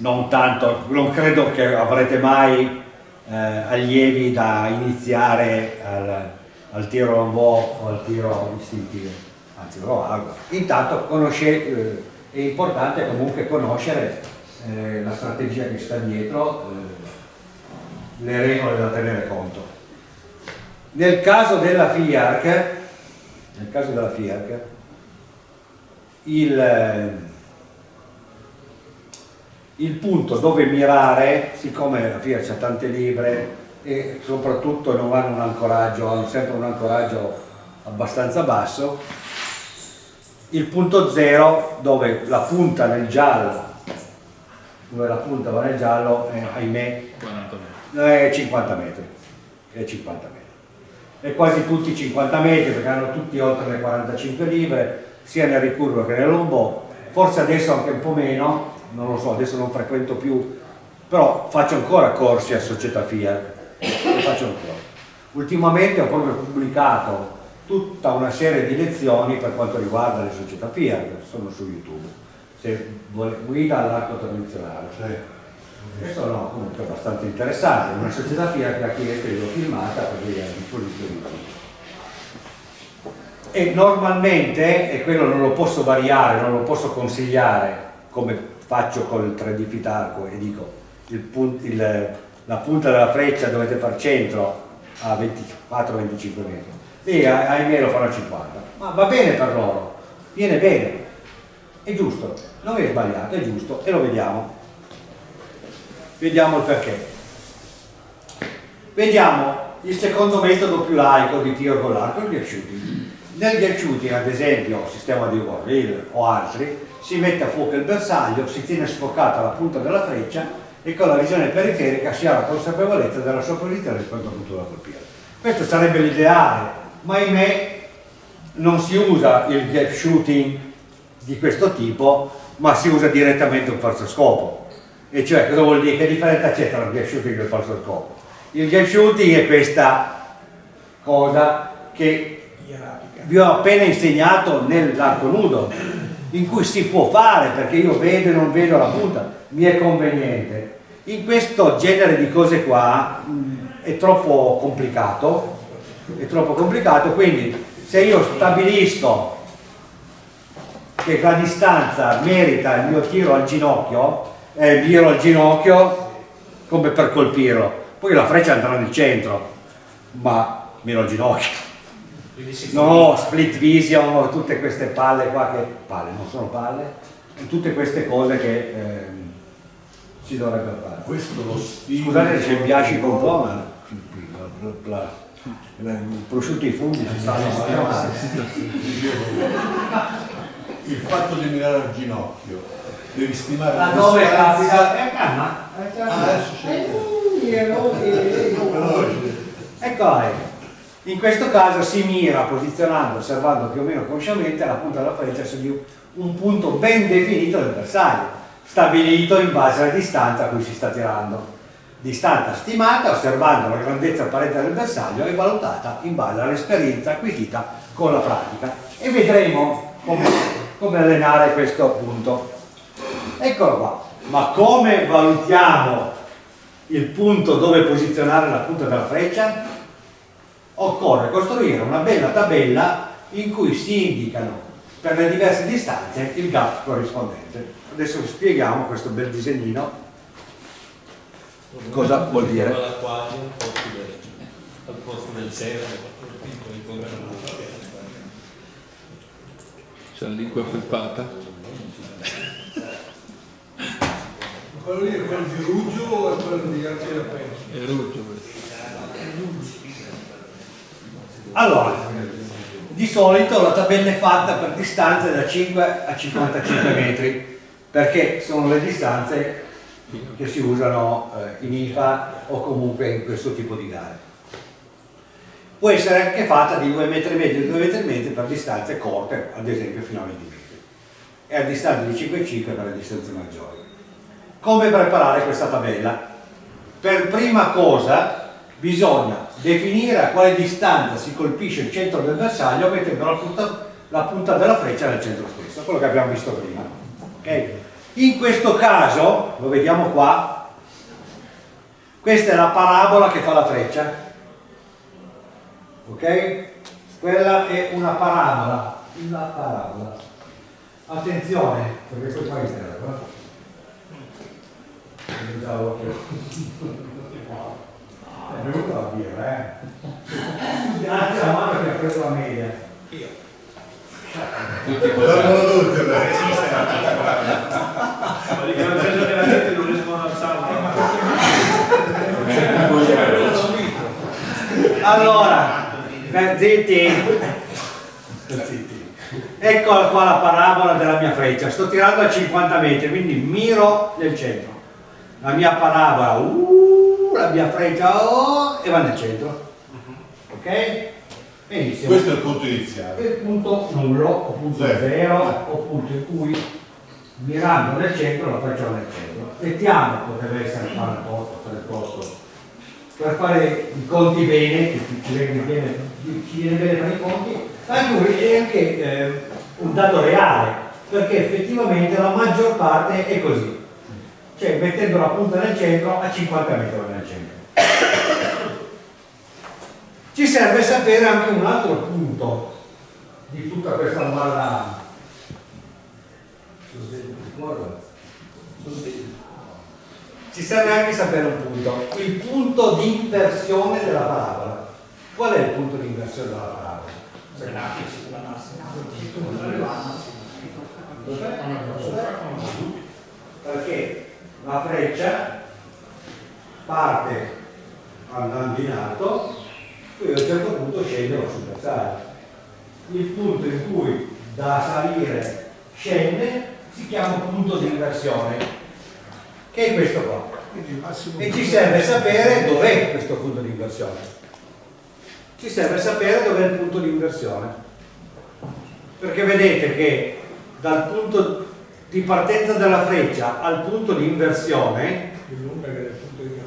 Non tanto, non credo che avrete mai eh, allievi da iniziare al, al tiro lombò o al tiro istintivo, anzi lo auguro. Intanto conosce, eh, è importante comunque conoscere eh, la strategia che sta dietro, eh, le regole da tenere conto. Nel caso della FIARC, nel caso della FIARC, il il punto dove mirare, siccome la FIA c'ha tante libre e soprattutto non hanno un ancoraggio, hanno sempre un ancoraggio abbastanza basso, il punto zero dove la punta nel giallo, dove la punta va nel giallo, è, ahimè, è 50 metri, è 50 metri. E quasi tutti 50 metri perché hanno tutti oltre le 45 libre, sia nel ricurvo che nel lombò, forse adesso anche un po' meno, non lo so, adesso non frequento più, però faccio ancora corsi a società Fiat, lo faccio ancora. Ultimamente ho proprio pubblicato tutta una serie di lezioni per quanto riguarda le società Fiat, sono su YouTube. Se vuole, guida all'arco tradizionale. Questo no, comunque è abbastanza interessante, una società Fiat che ha chiesto e l'ho filmata per vedere a disposizione di tutti. E normalmente, e quello non lo posso variare, non lo posso consigliare come faccio col 3D Fitarco e dico il punt, il, la punta della freccia dovete far centro a 24-25 metri. Lì ahimè lo fanno a 50 ma va bene per loro viene bene. È giusto non è sbagliato è giusto e lo vediamo. Vediamo il perché. Vediamo il secondo metodo più laico di tiro con l'arco il shooting nel shooting ad esempio sistema di Warrior o altri si mette a fuoco il bersaglio si tiene sfoccata la punta della freccia e con la visione periferica si ha la consapevolezza della sua posizione rispetto al punto da colpire questo sarebbe l'ideale ma ahimè non si usa il gap shooting di questo tipo ma si usa direttamente un falso scopo e cioè cosa vuol dire? che differenza c'è tra il gap shooting e il falso scopo? il gap shooting è questa cosa che vi ho appena insegnato nell'arco nudo in cui si può fare perché io vedo e non vedo la punta mi è conveniente in questo genere di cose qua mh, è troppo complicato è troppo complicato, quindi se io stabilisco che la distanza merita il mio tiro al ginocchio, eh, tiro al ginocchio come per colpirlo, poi la freccia andrà nel centro, ma meno al ginocchio. No, split vision, tutte queste palle qua che... palle, non sono palle, tutte queste cose che eh, si dovrebbero fare. Questo lo stile... Scusate se mi piace un po', ma i prosciutti funghi si stanno il fatto di mirare al ginocchio devi stimare la dove capita è calma ah, adesso c'è ecco in questo caso si mira posizionando osservando più o meno consciamente la punta della freccia su di un punto ben definito del bersaglio stabilito in base alla distanza a cui si sta tirando. Distanza stimata osservando la grandezza apparente del bersaglio e valutata in base all'esperienza acquisita con la pratica. E vedremo come, come allenare questo punto. Eccolo qua. Ma come valutiamo il punto dove posizionare la punta della freccia? Occorre costruire una bella tabella in cui si indicano per le diverse distanze il gap corrispondente adesso vi spieghiamo questo bel disegnino Cosa vuol dire? L'acquario al posto del cielo, C'è la lingua felpata. Quello lì è quello di Ruggio o è quello di Archie È Ruggio questo. Allora, di solito la tabella è fatta per distanze da 5 a 55 metri, perché sono le distanze che si usano eh, in IFA o comunque in questo tipo di gare. Può essere anche fatta di 2 metri e mezzo e 2 metri e mezzo per distanze corte, ad esempio fino a 20 metri, e a distanza di 5,5 per le distanze maggiori. Come preparare questa tabella? Per prima cosa bisogna definire a quale distanza si colpisce il centro del bersaglio mettendo la punta, la punta della freccia nel centro stesso, quello che abbiamo visto prima. Okay? In questo caso, lo vediamo qua, questa è la parabola che fa la freccia, ok? Quella è una parabola, la parabola. Attenzione, perché poi fai il terra. È venuto a dire, eh? Grazie alla mano che ha preso la media. Io. Tutti Dormono tutti, Dico che la gente non riescono a alzarla. Allora, zitti. Eccola qua la parabola della mia freccia. Sto tirando a 50 metri, quindi miro nel centro. La mia parabola, uh, la mia freccia, oh, e va nel centro. Ok? Benissimo. Questo è il punto iniziale. Il punto nullo, o punto Zero. zero, o punto in cui mirando nel centro la facciamo nel centro. Mettiamo, potrebbe essere qua nel posto, per il posto per fare i conti bene, che ci viene, ci viene bene fare i conti, anche, anche eh, un dato reale, perché effettivamente la maggior parte è così, cioè mettendo la punta nel centro a 50 metri nel centro. Ci serve sapere anche un altro punto di tutta questa malla. Ci serve anche sapere un punto, il punto di inversione della parabola. Qual è il punto di inversione della parabola? Perché la freccia parte andando in alto, poi a un certo punto scende o sul bersaglio. Il punto in cui da salire scende si chiama punto di inversione, che è questo qua. E ci serve sapere dov'è questo punto di inversione. Ci serve sapere dov'è il punto di inversione. Perché vedete che dal punto di partenza della freccia al punto di inversione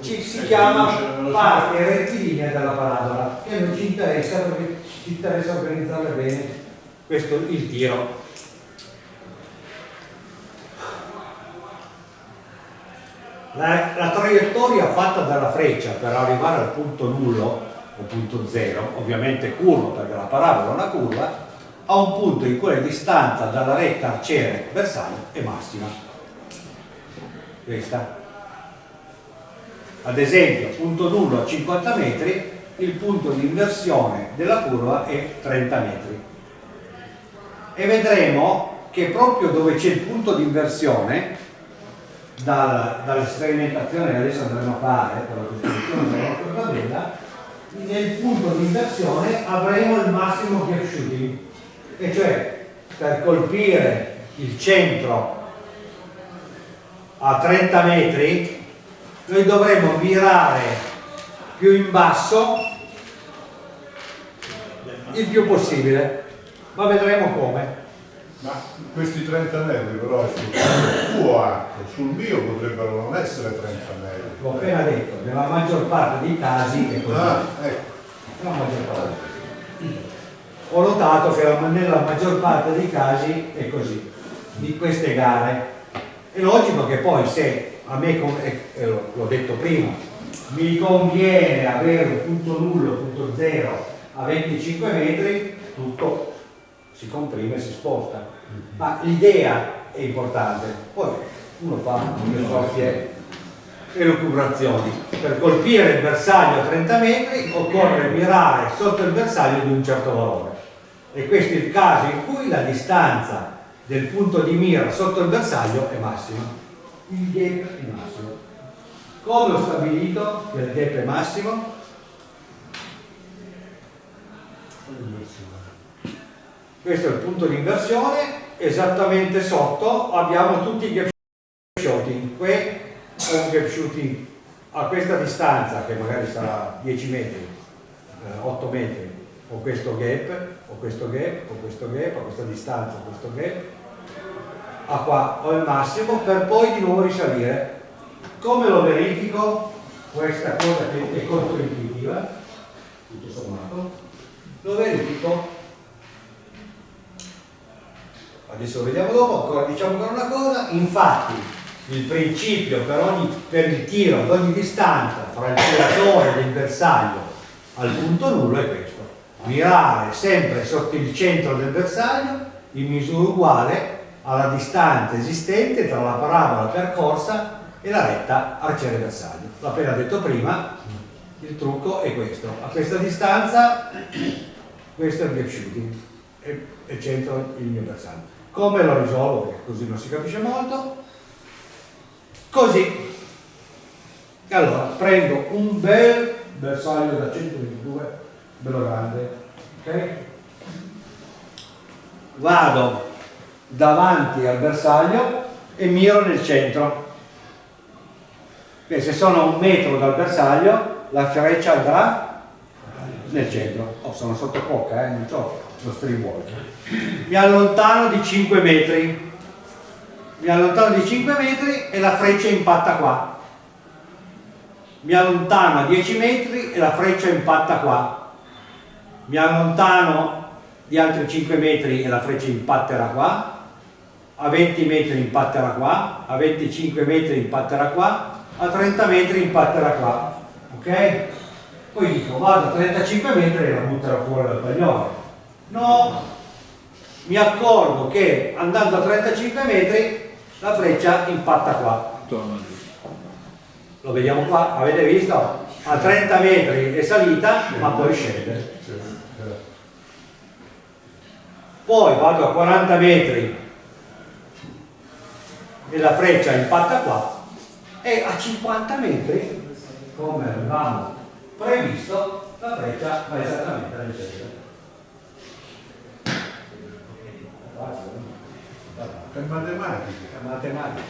ci si chiama parte rettilinea della parabola che non ci interessa perché ci interessa organizzare bene questo, il tiro. La, la traiettoria fatta dalla freccia per arrivare al punto nullo o punto zero ovviamente curvo perché la parabola è una curva a un punto in cui la distanza dalla retta arciere bersaglio è massima. Questa. Ad esempio punto nullo a 50 metri il punto di inversione della curva è 30 metri. E vedremo che proprio dove c'è il punto di inversione dal, sperimentazioni che adesso andremo a fare per la costruzione della nostra tabella nel punto di inversione avremo il massimo gap shooting e cioè per colpire il centro a 30 metri noi dovremo virare più in basso il più possibile ma vedremo come ma questi 30 metri però sul tuo arco, sul mio potrebbero non essere 30 metri. L'ho appena detto, nella maggior parte dei casi è così. Ah, ecco. Nella maggior parte. Ho notato che nella maggior parte dei casi è così, di queste gare. È logico che poi se a me, eh, l'ho detto prima, mi conviene avere un punto nullo, punto zero a 25 metri, tutto si comprime e si sposta. Ma l'idea è importante, poi uno fa le proprie elucubrazioni. Per colpire il bersaglio a 30 metri occorre mirare sotto il bersaglio di un certo valore. E questo è il caso in cui la distanza del punto di mira sotto il bersaglio è massima. Il gap è massimo. Come ho stabilito che il gap è massimo? questo è il punto di inversione esattamente sotto abbiamo tutti i gap shooting qui è un gap shooting a questa distanza che magari sarà 10 metri 8 eh, metri ho questo gap ho questo gap ho questo gap a questa distanza ho questo gap. A qua ho il massimo per poi di nuovo risalire. Come lo verifico? Questa cosa che è controintuitiva tutto sommato. Lo verifico. Adesso lo vediamo dopo, ancora diciamo ancora una cosa, infatti il principio per, ogni, per il tiro ad ogni distanza fra il tiratore e il bersaglio al punto nullo è questo, mirare sempre sotto il centro del bersaglio in misura uguale alla distanza esistente tra la parabola percorsa e la retta arciere bersaglio. L'ho appena detto prima, il trucco è questo, a questa distanza questo è il gap shooting e centro il mio bersaglio. Come lo risolvo? Così non si capisce molto. Così. Allora, prendo un bel bersaglio da 122, grande, ok? Vado davanti al bersaglio e miro nel centro. E se sono a un metro dal bersaglio, la freccia andrà nel centro. Oh, sono sotto cocca, eh, non so lo streamwalk mi allontano di 5 metri mi allontano di 5 metri e la freccia impatta qua mi allontano a 10 metri e la freccia impatta qua. Mi allontano di altri 5 metri e la freccia impatterà qua, a 20 metri impatterà qua, a 25 metri impatterà qua, a 30 metri impatterà qua. Ok? Poi dico vado a 35 metri e la butterò fuori dal paglione. No, mi accorgo che andando a 35 metri la freccia impatta qua. Lo vediamo qua, avete visto? A 30 metri è salita, ma poi scende. Poi vado a 40 metri e la freccia impatta qua e a 50 metri, come avevamo previsto, la freccia va esattamente nel centro. È matematica. Matematica.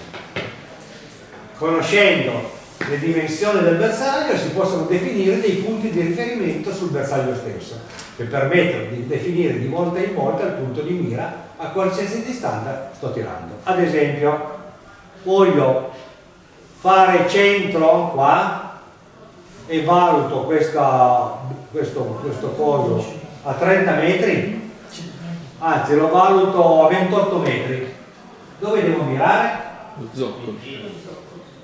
Conoscendo le dimensioni del bersaglio si possono definire dei punti di riferimento sul bersaglio stesso che permettono di definire di volta in volta il punto di mira a qualsiasi distanza sto tirando. Ad esempio, voglio fare centro qua e valuto questa, questo, questo coso a 30 metri, anzi lo valuto a 28 metri. Dove devo mirare? Lo.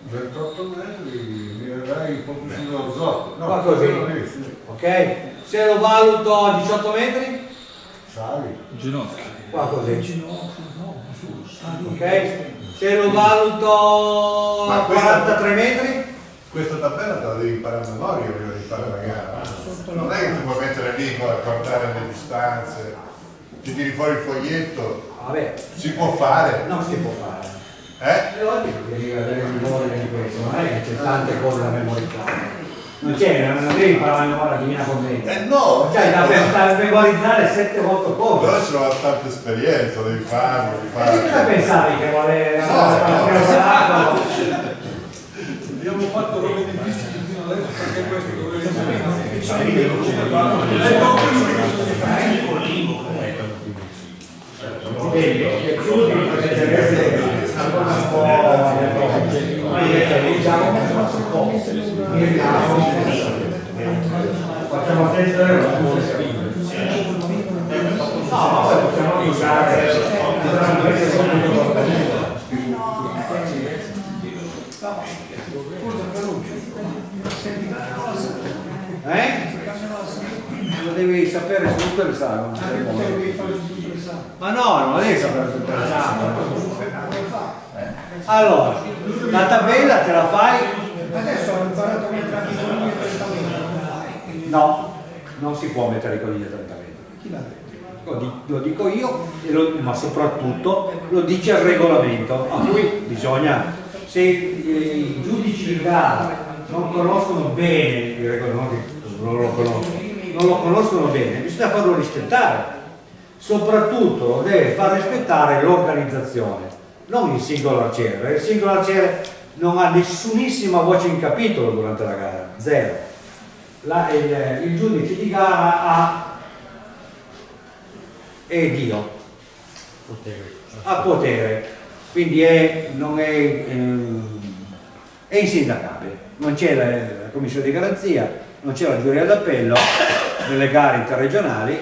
28 metri, mirerai un po' più sullo zoccolo. No, Qua così. sì. Ok? Se lo valuto a 18 metri? Sali. Ginocchio. Qua così. Ok? Se lo valuto a questa- 43 metri? Questa tabella te la devi imparare a memoria prima di fare la gara. Non è che ti puoi mettere lì a guardare le distanze, ti tiri fuori il foglietto, Vabbè, si può fare, non si può fare. Eh? È logico che devi avere memoria di questo, non è che c'è tante cose da memorizzare. Non c'è, non devi imparare a memoria la divina commedia. Eh no! Cioè, da, da memorizzare 7 volte cose. Però ci vuole tanta esperienza, devi farlo, devi E cosa farlo. pensavi che voleva No, no. preparato? Abbiamo fatto robe difficili fino adesso perché questo chiudi potete essere ancora un po' ma io diciamo un po' miriamo facciamo attendere la musica no ma poi possiamo usare eh? lo devi sapere il salvo ma no, non devi sapere il salvo allora, la tabella te la fai Adesso ho imparato a mettere i conigli a 30 metri. No, non si può mettere i conigli a 30 metri. Chi l'ha detto? Lo, di- lo dico io, lo- ma soprattutto lo dice il regolamento, a cui bisogna, se i, giudici di gara non conoscono bene il regolamento, non lo conoscono, non lo conoscono bene, bisogna farlo rispettare. Soprattutto lo deve far rispettare l'organizzazione, non il singolo arciere, il singolo arciere non ha nessunissima voce in capitolo durante la gara, zero. La- il, il giudice di gara ha è Dio, ha potere, quindi è, non è, ehm, è insindacabile, non c'è la, la commissione di garanzia, non c'è la giuria d'appello nelle gare interregionali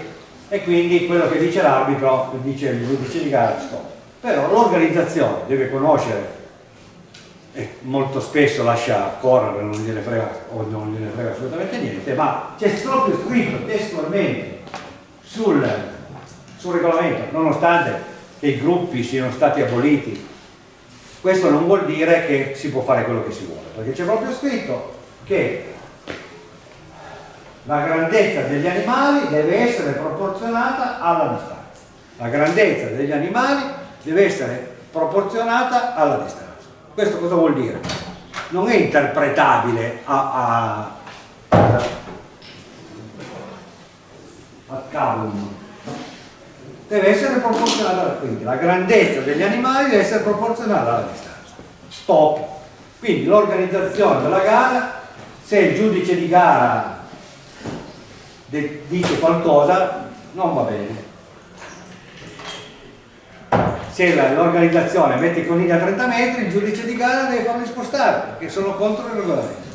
e quindi quello che dice l'arbitro, dice il giudice di gara, stop. Però l'organizzazione deve conoscere e molto spesso lascia correre, non gliene frega o non gliene frega assolutamente niente, ma c'è proprio scritto testualmente sul, sul regolamento, nonostante che i gruppi siano stati aboliti, questo non vuol dire che si può fare quello che si vuole, perché c'è proprio scritto che la grandezza degli animali deve essere proporzionata alla distanza. La grandezza degli animali deve essere proporzionata alla distanza. Questo cosa vuol dire? Non è interpretabile a, a, a cavolo. Deve essere proporzionata, quindi la grandezza degli animali deve essere proporzionale alla distanza. Stop. Quindi l'organizzazione della gara, se il giudice di gara dice qualcosa, non va bene. Se la- l'organizzazione mette i conigli a 30 metri, il giudice di gara deve farli spostare, perché sono contro il regolamento.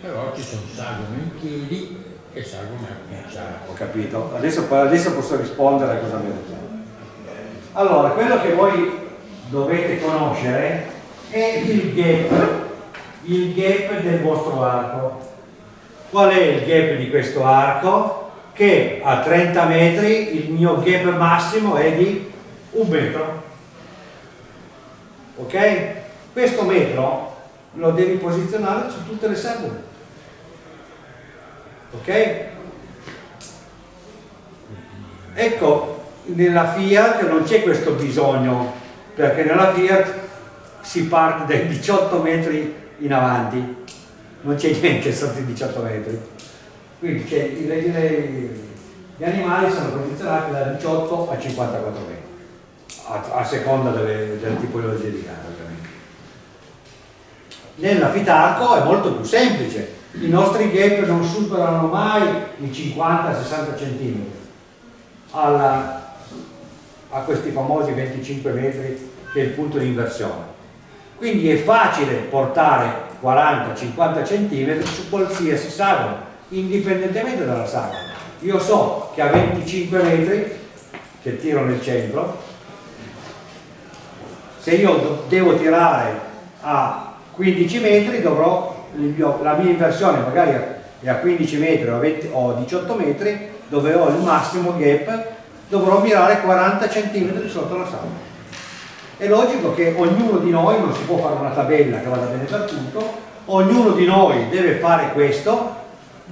Però ci sono salgono in piedi e salgono in sacco. Ho capito. Adesso, adesso posso rispondere a cosa mi detto. Allora, quello che voi dovete conoscere è il gap, il gap del vostro arco. Qual è il gap di questo arco? Che a 30 metri il mio gap massimo è di un metro. Ok? Questo metro lo devi posizionare su tutte le sagome. Ok? Ecco, nella Fiat non c'è questo bisogno, perché nella Fiat si parte dai 18 metri in avanti, non c'è niente sotto i 18 metri. Quindi i, i, gli animali sono posizionati da 18 a 54 metri, a, a seconda delle, delle tipologie di casa ovviamente. Nella Fitarco è molto più semplice, i nostri gap non superano mai i 50-60 cm alla, a questi famosi 25 metri che è il punto di inversione. Quindi è facile portare 40-50 cm su qualsiasi sagoma, indipendentemente dalla sagola. Io so che a 25 metri, che tiro nel centro, se io devo tirare a 15 metri dovrò la mia inversione magari è a 15 metri o a, 20, o a 18 metri dove ho il massimo gap dovrò mirare 40 cm sotto la sabbia è logico che ognuno di noi non si può fare una tabella che vada bene per tutto ognuno di noi deve fare questo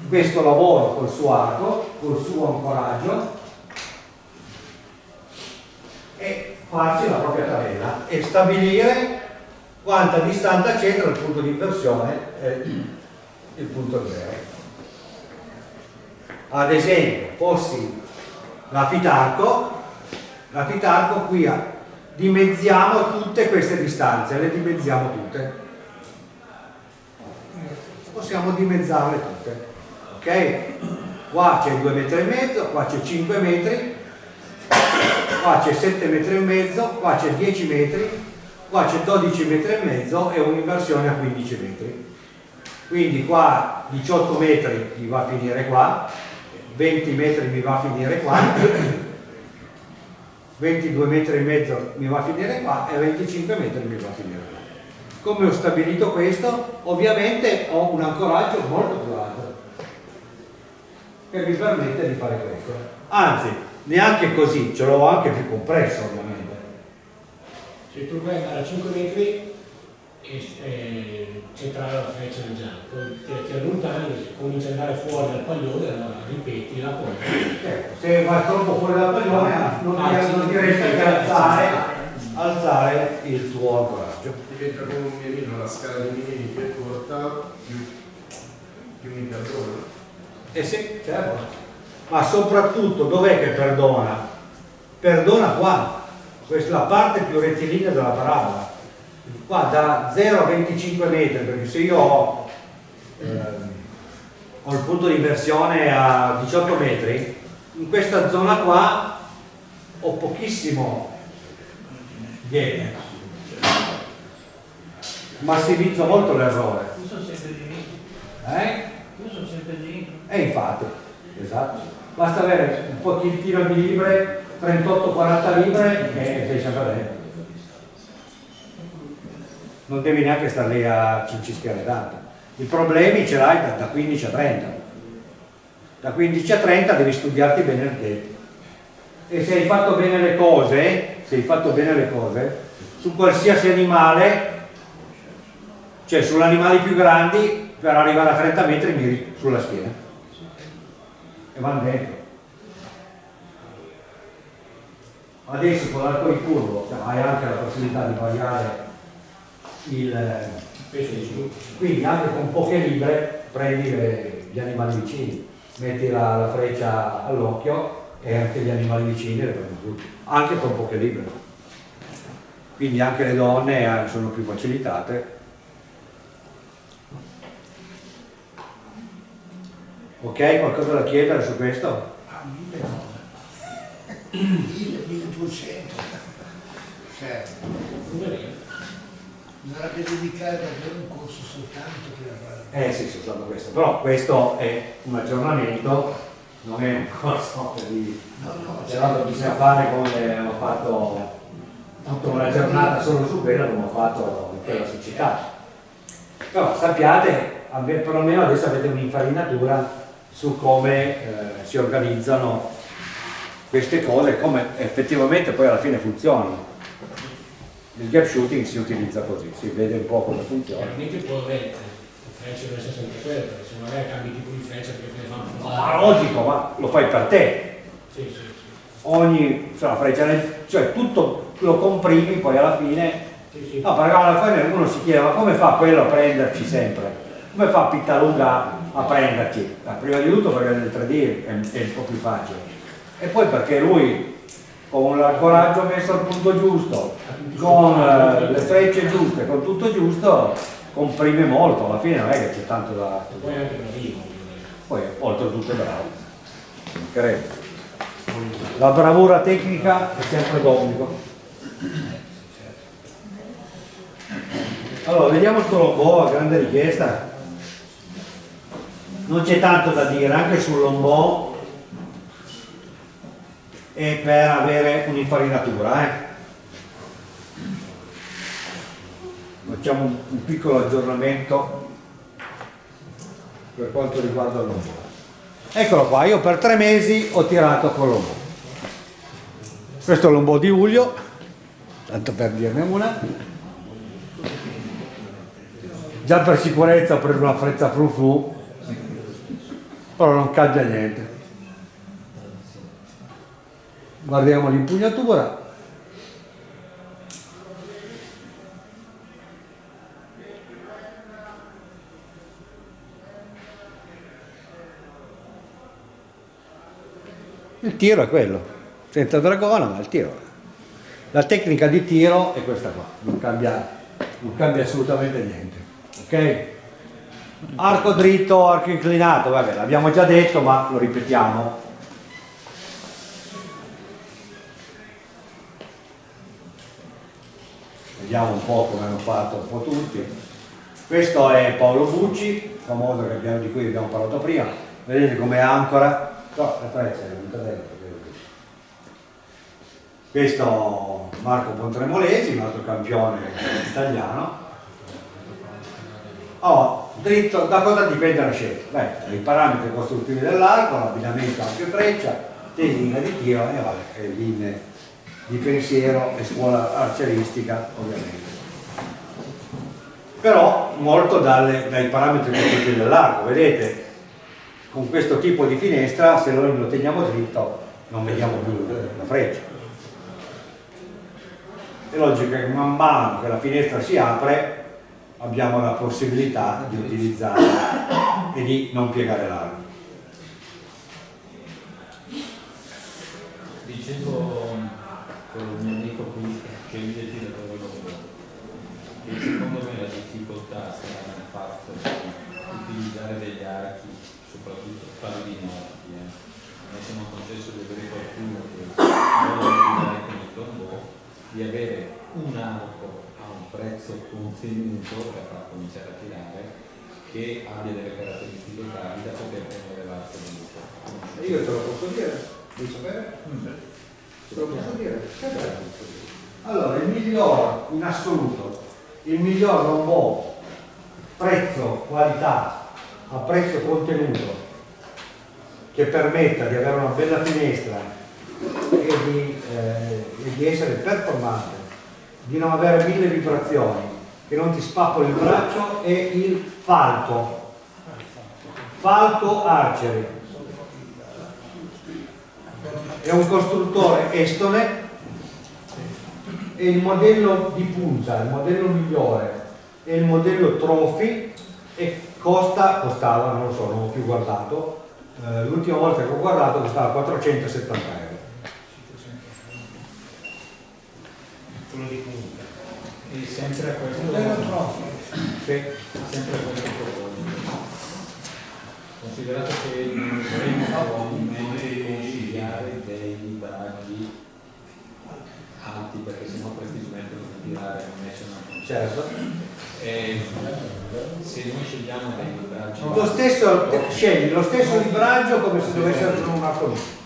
questo lavoro col suo arco col suo ancoraggio e farci la propria tabella e stabilire quanta distanza c'è tra il punto di inversione e il punto zero. Ad esempio, fossi la Fitarco, la Fitarco qui ha, dimezziamo tutte queste distanze, le dimezziamo tutte. Possiamo dimezzarle tutte. Ok? Qua c'è 2 metri e mezzo, qua c'è 5 metri, qua c'è 7 metri e mezzo, qua c'è 10 metri, qua c'è 12 metri e mezzo e un'inversione a 15 metri. Quindi qua 18 metri mi va a finire qua 20 metri mi va a finire qua 22 metri e mezzo mi va a finire qua e 25 metri mi va a finire qua. Come ho stabilito questo? Ovviamente ho un ancoraggio molto più alto che mi permette di fare questo anzi neanche così ce l'ho anche più compresso ovviamente se tu andare a 5 metri e, e centrare la freccia nel giallo, ti, ti allontani, cominci ad andare fuori dal paglione, allora ripeti la cosa. Certo, se vai troppo fuori dal paglione non, ti, ah, non ti resta che alzare, alzare il tuo ancoraggio. Diventa come un mirino, la scala di mirini più corta, più, più mi perdona. Eh sì, certo. Ma soprattutto dov'è che perdona? Perdona qua, questa è la parte più rettilinea della parabola qua da 0 a 25 metri perché se io ho, ehm, ho il punto di inversione a 18 metri in questa zona qua ho pochissimo gap massimizzo molto l'errore io sono sempre dentro eh? io sono sempre dentro e infatti esatto basta avere un pochettino di libre 38-40 libre e sei sempre dentro. Non devi neanche stare lì a cincischiare tanto. I problemi ce l'hai da, da 15 a 30. Da 15 a 30 devi studiarti bene il tempo. E se hai fatto bene le cose, se hai fatto bene le cose, su qualsiasi animale, cioè sugli animali più grandi, per arrivare a 30 metri miri sulla schiena. E vanno dentro. adesso con l'arco in curvo cioè, hai anche la possibilità di variare il peso di su quindi anche con poche libre prendi le, gli animali vicini metti la, la freccia all'occhio e anche gli animali vicini le prendi tutti anche con poche libre quindi anche le donne eh, sono più facilitate ok qualcosa da chiedere su questo? Ah, 1200 certo. Bisognerebbe dedicare davvero un corso soltanto per... Eh sì, soltanto questo, però questo è un aggiornamento, non è un corso di... No, no, C'è l'altro bisogna fare come ho fatto tutta una giornata solo su quello come ho fatto in quella società. Però sappiate, perlomeno adesso avete un'infarinatura su come eh, si organizzano queste cose e come effettivamente poi alla fine funzionano. Il gap shooting si utilizza così, si vede un po' come funziona. Chiaramente può avere frecce deve essere sempre quelle, perché se magari cambi tipo di freccia perché te ne fanno Ma provare. logico, ma lo fai per te. Sì, sì, sì. Ogni cioè, freccia cioè tutto lo comprimi, poi alla fine Sì, sì. No, perché alla fine uno si chiede ma come fa quello a prenderci sempre? Come fa Pittaluga a prenderci? Ma prima di tutto perché nel 3D è, è un po' più facile. E poi perché lui con l'ancoraggio messo al punto giusto, con eh, le frecce giuste, con tutto giusto, comprime molto, alla fine non è che c'è tanto da Poi anche bravino. Poi oltretutto è bravo. Credo. La bravura tecnica è sempre d'obbligo. Allora, vediamo sto lombò a grande richiesta. Non c'è tanto da dire, anche sul lombò e per avere un'infarinatura. Eh. Facciamo un, un piccolo aggiornamento per quanto riguarda lombò. Eccolo qua, io per tre mesi ho tirato con lombò. Questo è lombò di luglio, tanto per dirne una. Già per sicurezza ho preso una frezza fru fru, però non cambia niente. Guardiamo l'impugnatura. Il tiro è quello, senza dragona, ma il tiro. La tecnica di tiro è questa qua, non cambia, non cambia assolutamente niente. Ok? Arco dritto, arco inclinato, vabbè, l'abbiamo già detto, ma lo ripetiamo. Vediamo un po' come hanno fatto un po' tutti. Questo è Paolo Bucci, famoso abbiamo- di cui abbiamo parlato prima. Vedete come ancora? No, la freccia è venuta dentro. Questo Marco Pontremolesi, un altro campione italiano. Oh, dritto, da cosa dipende la scelta? Beh, dai parametri costruttivi dell'arco, l'abbinamento anche freccia, tecnica di tiro e vabbè, linee di pensiero e scuola arceristica ovviamente. Però molto dalle- dai parametri costruttivi dell'arco, vedete? Con questo tipo di finestra, se noi lo teniamo dritto, non vediamo più la freccia. È logico che man mano che la finestra si apre abbiamo la possibilità di utilizzarla e di non piegare l'arco. Dicevo con il mio amico qui che lui è tiratore lungo, che secondo me la difficoltà sta nel fatto di utilizzare degli archi, soprattutto parlo di notti, eh. noi siamo concesso di avere qualcuno che vuole utilizzare con il tombò, di avere un arco un prezzo contenuto per far cominciare a tirare che abbia delle caratteristiche tali da poter tenere l'arco lungo. Io te lo posso dire? Vuoi sapere? Te lo posso dire? Allora, il miglior in assoluto, il miglior lombò prezzo, qualità a prezzo contenuto che permetta di avere una bella finestra e di, eh, e di essere performante, di non avere mille vibrazioni, che non ti spappoli il braccio, è il falco. Falco Archery è un costruttore estone e il modello di punta, il modello migliore è il modello Trophy e costa, costava, non lo so, non ho più guardato, eh, l'ultima volta che ho guardato costava 470 euro. Quello di punta. E sempre a questo, Modello troppo. Sì. sempre a questo. Considerato che non dovremmo probabilmente consigliare dei bracci alti perché sennò questi smettono di tirare e non escono Certo. Eh, se noi scegliamo dei libraggi Lo stesso, scegli lo stesso libraggio come se dovesse essere un vittime.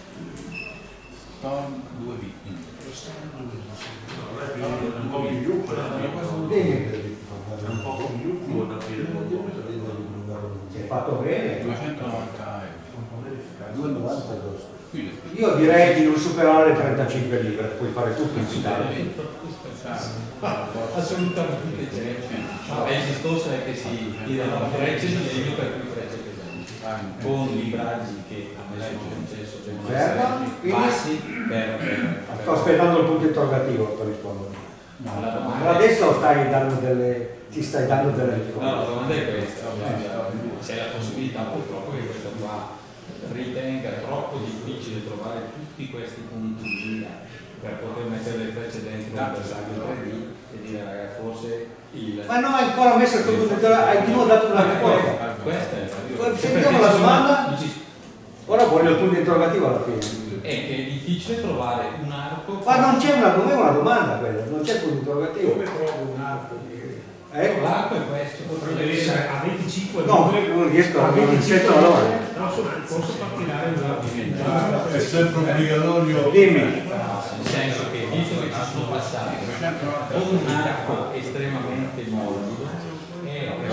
Un po' più Dimmi, un po' più può aprire se è fatto bene. 290 euro. Qui le Io direi di non superare le 35 libbre, puoi fare tutto in città. assolutamente. C'è. No, il discorso è che si tirano frecce di legno per cui frecce pesanti, con libraggi che a me sono concesso, quindi- bassi per, per, Sto aspettando il punto interrogativo per rispondere. No, Ma domanda adesso stai dando delle, ti stai dando delle No, la risposte. domanda è questa, c'è la possibilità purtroppo che questo qua ritenga troppo difficile trovare tutti questi punti di via per poter mettere le frecce dentro un bersaglio 3D e dire raga forse il... Ma no, hai ancora messo il punto interrogativo, hai di nuovo dato una risposta. Questa è la Sentiamo la domanda. Ora voglio il punto interrogativo alla fine. È che è difficile trovare un arco Ma non c'è una, non è una domanda quella, non c'è il punto interrogativo. Come trovo un arco Eh? l'arco è questo Potrebbe essere a 25 No, non riesco a a non 25 sento allora. No, so- posso tirare un arco È sempre obbligatorio. Dimmi. nel senso che visto che ci sono passati con un arco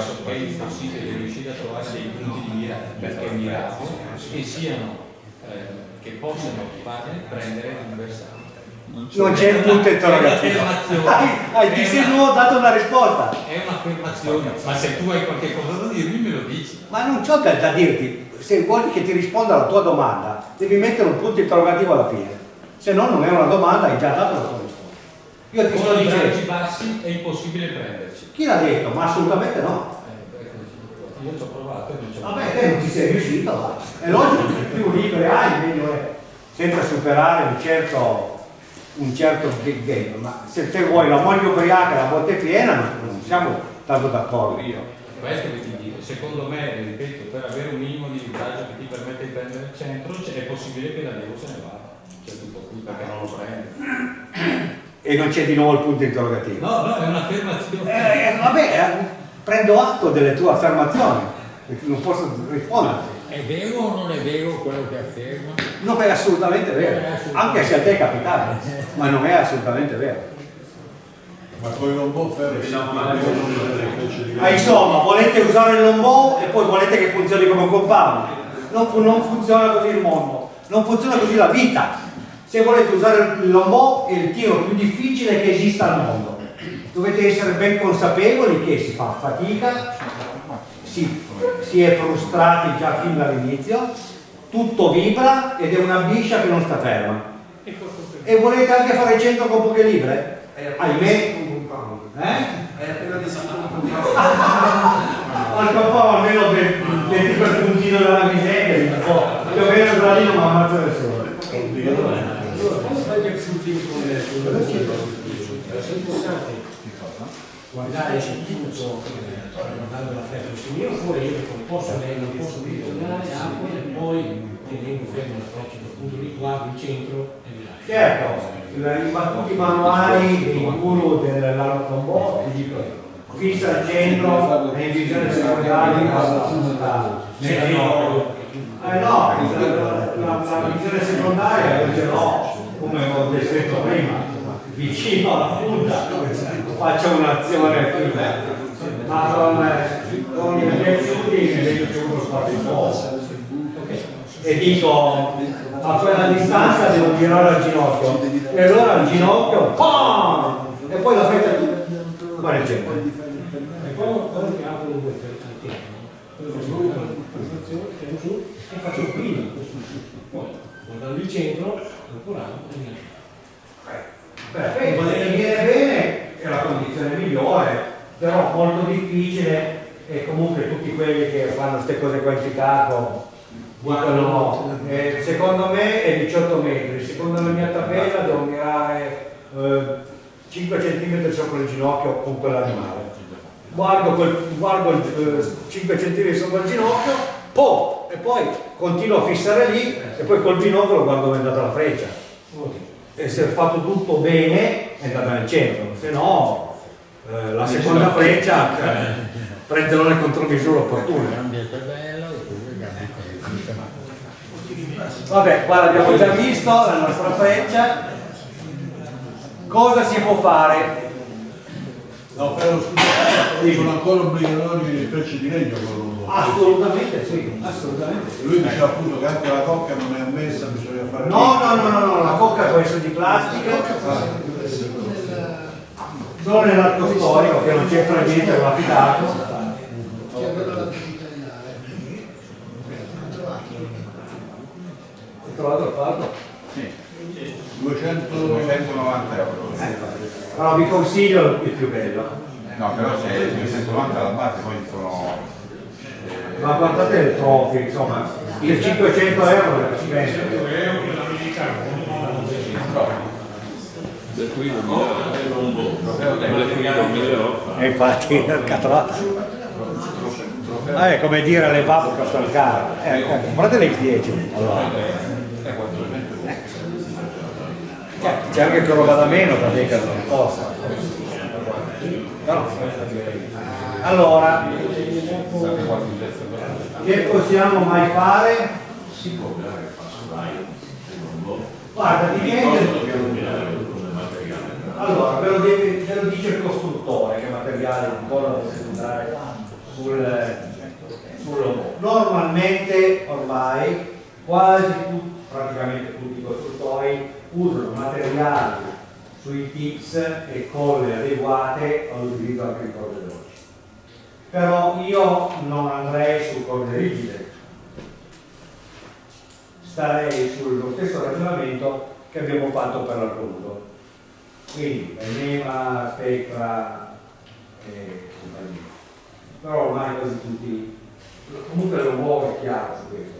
è pressoché impossibile riuscire a trovare dei punti di mira perché mirati e siano eh, che possano farne prendere un bersaglio Non c'è il punto interrogativo. È. Hai, hai ti È sei nuovo dato una risposta. è un'affermazione ma se tu hai qualche cosa da dirmi me lo dici Ma non c'ho da, da dirti, se vuoi che ti risponda alla tua domanda, devi mettere un punto interrogativo alla fine. Se no non è una domanda, hai già dato la tua risposta. Io ti sto con i libraggi dicendo, bassi è impossibile prenderci chi l'ha detto? Ma assolutamente no. Eh, io ci ho provato e non ci ho Vabbè, te non ci sei riuscito, va. È logico che più libere hai, meglio è. Senza superare un certo, un certo big game. Ma se te vuoi la moglie ubriaca e la botte piena, non siamo tanto d'accordo. Questo che ti dico, secondo me, ripeto, per avere un minimo di libraggio che ti permette di prendere il centro, è possibile che l'allievo se ne vada. C'è tutto qui perché non lo prende. E non c'è di nuovo il punto interrogativo. No, no, è un'affermazione. Eh, vabbè, eh, prendo atto delle tue affermazioni, perché non posso rispondere. È vero o non è vero quello che afferma? Non è assolutamente vero, anche se a te è capitato, [LAUGHS] ma non è assolutamente vero. Ma fare delle frecce di Ah, insomma, volete usare il lombò e poi volete che funzioni come un compound. Non, fu- non funziona così il mondo, non funziona così la vita. Se volete usare il lombò è il tiro più difficile che esista al mondo. Dovete essere ben consapevoli che si fa fatica, si, si è frustrati già fin dall'inizio, tutto vibra ed è una biscia che non sta ferma. E volete anche fare il centro con poche libre? Ahimè, eh? Hai appena descritto un [LAUGHS] po'. Almeno per metti quel puntino della miseria, un po'. Più o meno da lì non mi che sul team con le è importante guardare il tutto guardando la freccia mio oppure io non posso non posso direzionare acqua e poi tenendo fermo la freccia dal punto di qua, il centro e mi lascio. Certo, i battuti manuali dei guru dell'autombò ti dicono fissa al centro e in visione secondaria basta puntare. Eh no, la, visione secondaria io ce l'ho, come ho descritto prima, vicino alla punta, faccio un'azione prima, ma con, con i miei studi vedo che uno spazio fuoco. E dico, a quella distanza devo girare al ginocchio, e allora al ginocchio, pam! E poi la freccia guarda il centro. E poi quello che apro due e faccio prima Poi guardando il centro, ancora e mi lascio. Perfetto, se ti viene bene è la condizione migliore, però molto difficile e comunque tutti quelli che fanno queste cose qua in Chicago dicono eh, secondo me è 18 metri, secondo la mia tabella devo mirare eh, 5 cm sopra il ginocchio con quell'animale. Guardo, quel, guardo il, eh, 5 cm sopra il ginocchio, po, e poi continuo a fissare lì e poi col binocolo guardo dove è andata la freccia. E se è fatto tutto bene è andata nel centro, se no eh, la seconda freccia prendono le contromisure opportune. Vabbè, qua l'abbiamo già visto, la nostra freccia. Cosa si può fare? No, però scusa, sono ancora obbligatori le frecce di legno con l'uomo. Assolutamente sì, assolutamente. Lui diceva appunto che anche la cocca non è ammessa, bisogna fare... No, no, no, no, no, la cocca può essere di plastica. Solo nell'arco storico che non c'entra niente con l'affidato. Hai trovato il fardo? 200... 290 euro. Però vi consiglio il più bello. No, però se 290 alla base poi sono... Ma guardate le trofie, insomma, il 500 euro le spende. Del qui non Del qui non mi E infatti [LAUGHS] il catrato. Ah, è come dire le pappe costano caro. Eh, eh, compratele il 10. Allora. Eh, C'è anche che roba da meno perché che non costa. Allora, che possiamo mai fare? Guarda, dipende. Allora, ve lo, deve- ve lo dice il costruttore che materiale po' lo deve usare sul, sul. Normalmente ormai quasi tutti, praticamente tutti i costruttori usano materiali sui tips e colle adeguate all'utilizzo anche di corde veloci. Però io non andrei su corde rigide, starei sullo stesso ragionamento che abbiamo fatto per l'arco. Quindi Enema, Spectra e compagnia. Però ormai quasi tutti, comunque lo muove chiaro su questo,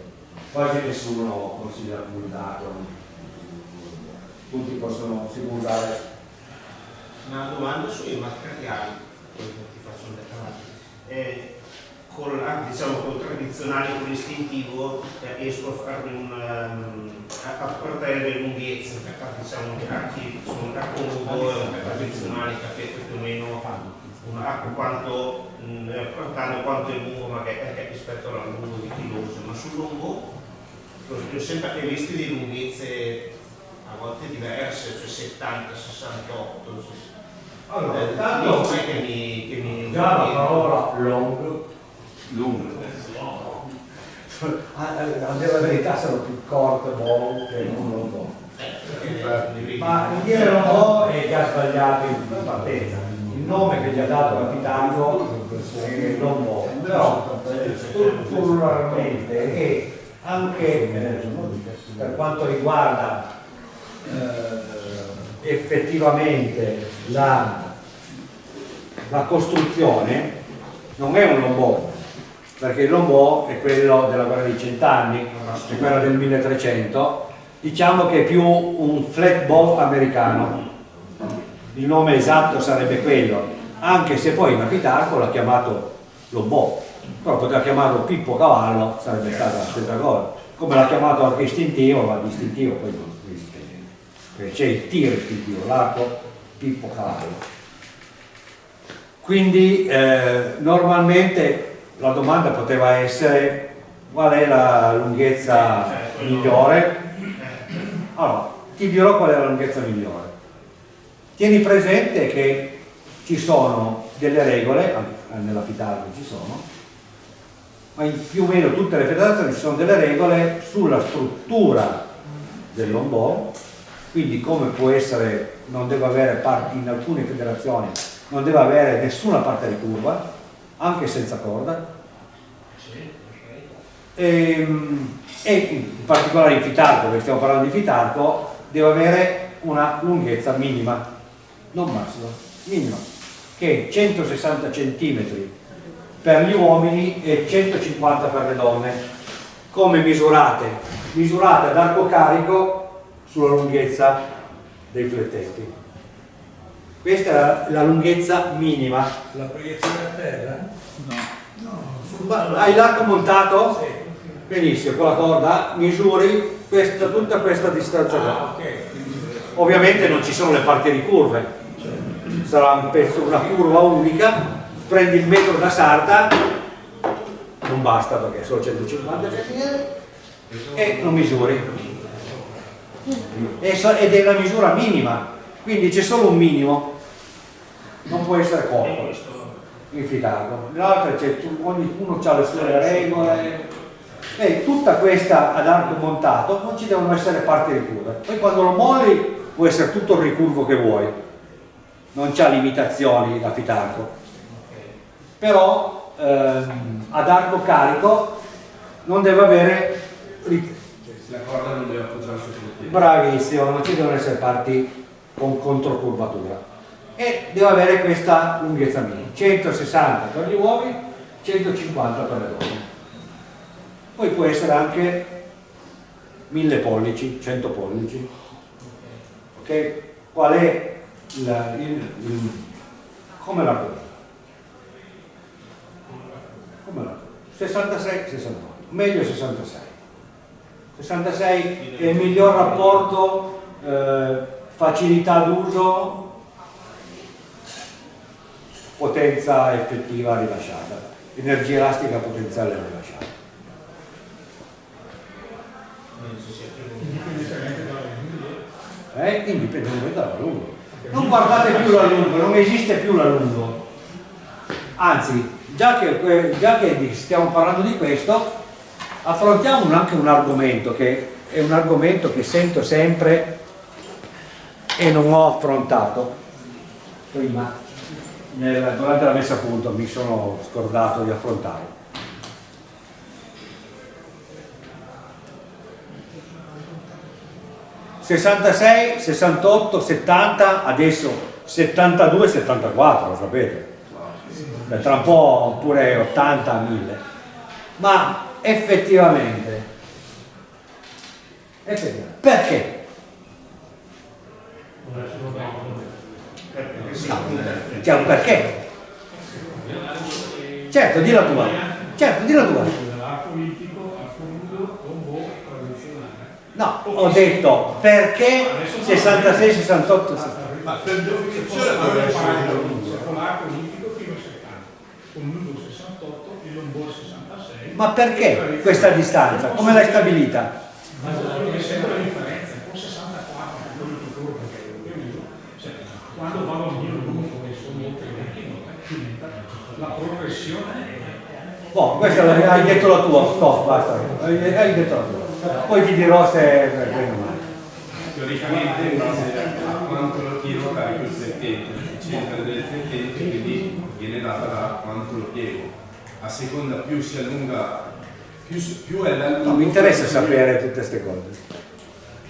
quasi nessuno consiglia puntato, tutti possono, si può usare Una domanda sui materiali, poi ti faccio un dettaglio. Eh, ah, diciamo col tradizionale, con l'istintivo, eh, riesco a fare un, ehm, a, a portare le lunghezze, perché diciamo che archi sono arco nudo tradizionali, capite più o meno un arco quanto, mh, eh, portando quanto è lungo magari eh, rispetto al lungo di chiloso, ma sul lungo ho sempre visto di lunghezze a volte diverse, cioè 70, 68, Allora, eh, è che mi, che mi già la parola long Lungo. a, a dire la verità sono più corte ball che non long ma il dire long è già sbagliato in partenza. Il nome che gli ha dato Capitango è long ball però eh, strutturalmente e anche eh, per quanto riguarda eh, effettivamente la, la costruzione non è un lombò perché lombò è quello della guerra dei cent'anni è quello del 1300 diciamo che è più un flat bow americano. Il nome esatto sarebbe quello anche se poi Napitarco l'ha chiamato lombò. Però poteva chiamarlo Pippo Cavallo sarebbe stata la stessa cosa. Come l'ha chiamato anche istintivo ma distintivo poi non esiste perché c'è il tiro istintivo l'arco Pippo Cavallo. Quindi eh, normalmente la domanda poteva essere qual è la lunghezza migliore? Allora, ti dirò qual è la lunghezza migliore. Tieni presente che ci sono delle regole, nella Fitargo ci sono, ma in più o meno tutte le federazioni ci sono delle regole sulla struttura del lombò, quindi come può essere, non deve avere parti, in alcune federazioni non deve avere nessuna parte di curva, anche senza corda, e, e in particolare in Fitarco, perché stiamo parlando di Fitarco, deve avere una lunghezza minima, non massima, minima, che è 160 cm per gli uomini e 150 per le donne. Come misurate? Misurate ad arco carico sulla lunghezza dei flettenti. Questa è la, la lunghezza minima. La proiezione a terra? Ma hai l'arco montato? Benissimo, con la corda misuri questa, tutta questa distanza qua. Ovviamente non ci sono le parti di curve, sarà un pezzo, una curva unica, prendi il metro da sarta, non basta perché sono 150 cm, e lo misuri. Ed è la misura minima, quindi c'è solo un minimo, non può essere corto, infilato. L'altra c'è, ognuno ha le sue regole, e tutta questa ad arco montato non ci devono essere parti ricurve. Poi quando lo molli può essere tutto il ricurvo che vuoi, non c'ha limitazioni da fitarco. Però ehm, ad arco carico non deve avere La corda non deve appoggiarsi sul piede. bravissimo, non ci devono essere parti con controcurvatura e deve avere questa lunghezza minima 160 per gli uomini 150 per le donne poi può essere anche 1000 pollici 100 pollici. Ok? Qual è il, il, il come la cosa? Come la cosa? 66 68 meglio 66 66 è il miglior rapporto eh, facilità d'uso potenza effettiva rilasciata. Energia elastica potenziale rilasciata eh? indipendentemente dall'allungo non guardate più l'allungo non esiste più l'allungo anzi già che, già che stiamo parlando di questo affrontiamo anche un argomento che è un argomento che sento sempre e non ho affrontato prima nel- durante la messa a punto mi sono scordato di affrontare ...66, 68, 70, adesso 72, 74, lo sapete. Tra un po' pure 80, 1000. Ma effettivamente, effettivamente perché? No, un perché. Certo, di la tua. Certo, di la tua. politico a fondo con boh tradizionale. No, ho detto perché 66, 68, 70. Ma per definizione dovrebbe essere con l'arco olimpico fino a 70, con l'uso 68 e l'onboard 66. Ma perché questa distanza? Come l'hai stabilita? Ma è sempre la differenza, con 64 quello che corro perché io cioè, quando vado a mio lungo e sono oltre i 20 diventa la progressione è Boh, questa l'hai- hai detto la tua, stop, basta. Hai, hai detto la tua. Poi ti dirò se è bene o male. teoricamente a quanto lo tiro carico il flettente, il centro del flettente quindi viene data da quanto lo piego. A seconda più si allunga, più, più è l'allungo. No, mi interessa sapere tutte queste cose.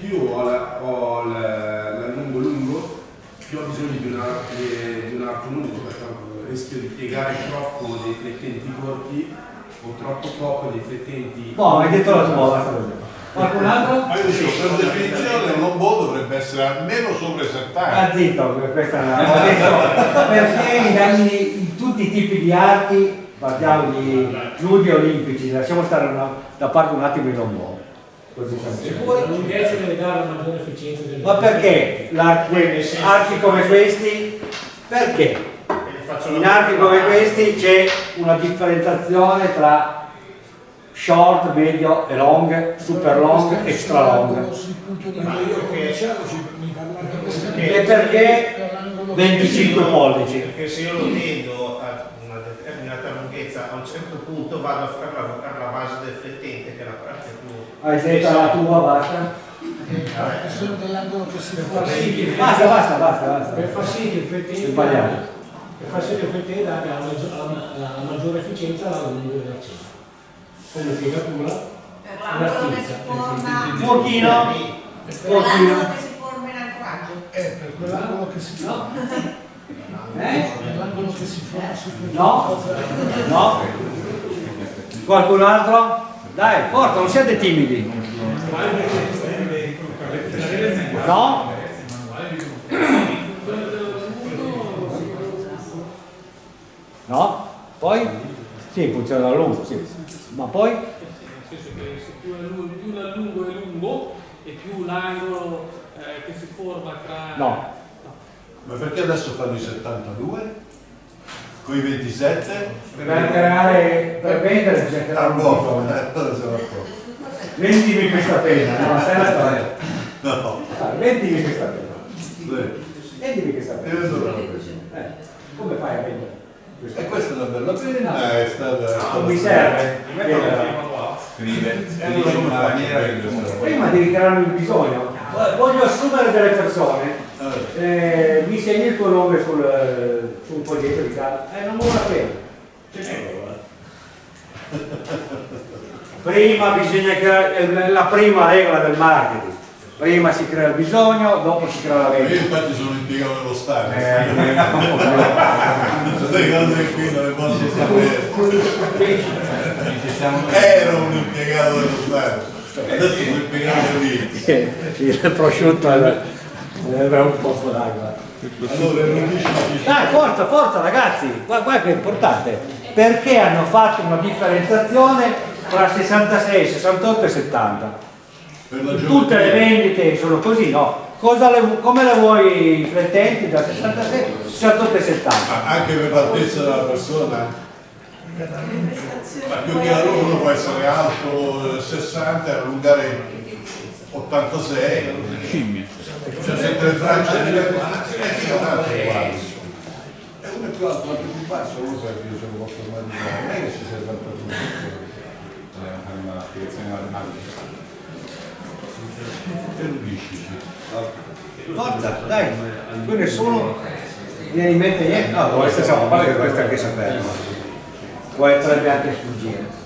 Più ho, la- ho la- l'allungo lungo, più ho bisogno di, una, di, di un arco lungo, perché rischio di piegare troppo dei flettenti corti o troppo poco dei flettenti. Boh, hai detto la tua, basta così. Qualcun altro? Ma io dico, per definizione un lombò dovrebbe essere almeno sopra i 70. Ah, zitto, questa è una... ho detto, perché in, ogni- in tutti i tipi di arti, parliamo di nudi olimpici, lasciamo stare una- da parte un attimo non buono. Così siamo La sicuri. lunghezza deve dare una maggiore efficienza del Ma perché archi come questi? Perché? In archi come questi c'è una differenziazione tra short, medio e long, super long, extra long. E perché 25 pollici? Perché se io lo tendo a una determinata lunghezza, a un certo punto vado a fare la, la base del flettente, che è la parte più... Hai detto la tua, dell'angolo che si sì il Basta, basta, basta, basta. Per far sì che il flettente Sbagliato. per far sì che il flettente abbia la, maggior- la- la maggiore efficienza alla della cena. Come piegatura, Per l'angolo che si forma... Un pochino, Per pochino. l'angolo che si forma in ancoraggio. Eh, per quell'angolo che si fa. Eh? Per l'angolo che si fa su No? No? Qualcun altro? Dai, forza, non siate timidi. No? No? Poi? Sì, funziona a lungo, sì. Ma poi? Nel senso che se più, l'allungo è lungo e più l'angolo eh, che si forma tra... No. Ma perché adesso fanno i 72? Con i 27? Per creare, per vendere un boh, bisogno. eh, cosa se ne accorge? Vendimi questa penna, no? Storia? No. Ah, Vendimi questa penna. Sì. Vendimi questa penna. Eh, come fai a vendere? E questa è una bella penna, è stata... Non mi serve. Scrive, Eh, allora come faccio a vendere? Prima devi creare il bisogno. Voglio assumere delle persone. Eh, mi segni il tuo nome sul, su un foglietto di casa. Eh, non pena. Ce n'è Prima bisogna creare la prima regola del marketing. Prima si crea il bisogno, dopo si crea la Io vendita. infatti sono impiegato dello Stato. Eh, [LAUGHS] Queste cose qui non le posso sapere. Ero un impiegato dello Stato. Adesso sono impiegato lì. il prosciutto era un po' d'acqua. Allora, non dici Dai, forza, forza ragazzi, guarda, guarda che è importante. Perché hanno fatto una differenziazione tra 66, 68 e 70? Tutte le vendite sono così, no? Cosa le- come le vuoi flettenti da 66, 68 e 70? Ma anche per l'altezza della persona? Ma più che altro uno può essere alto eh, 60 e allungare 86. Scimmie. Cioè sempre le frange di tanto uguali. E uno è più alto, l'altro più basso, uno sa che io ce lo posso immaginare. Non è che ci sia tanto tutto. È una spiegazione matematica. Forza, dai, qui nessuno viene in mente niente. No, dovreste sapere, a parte dovreste anche. Può essere anche sfuggire.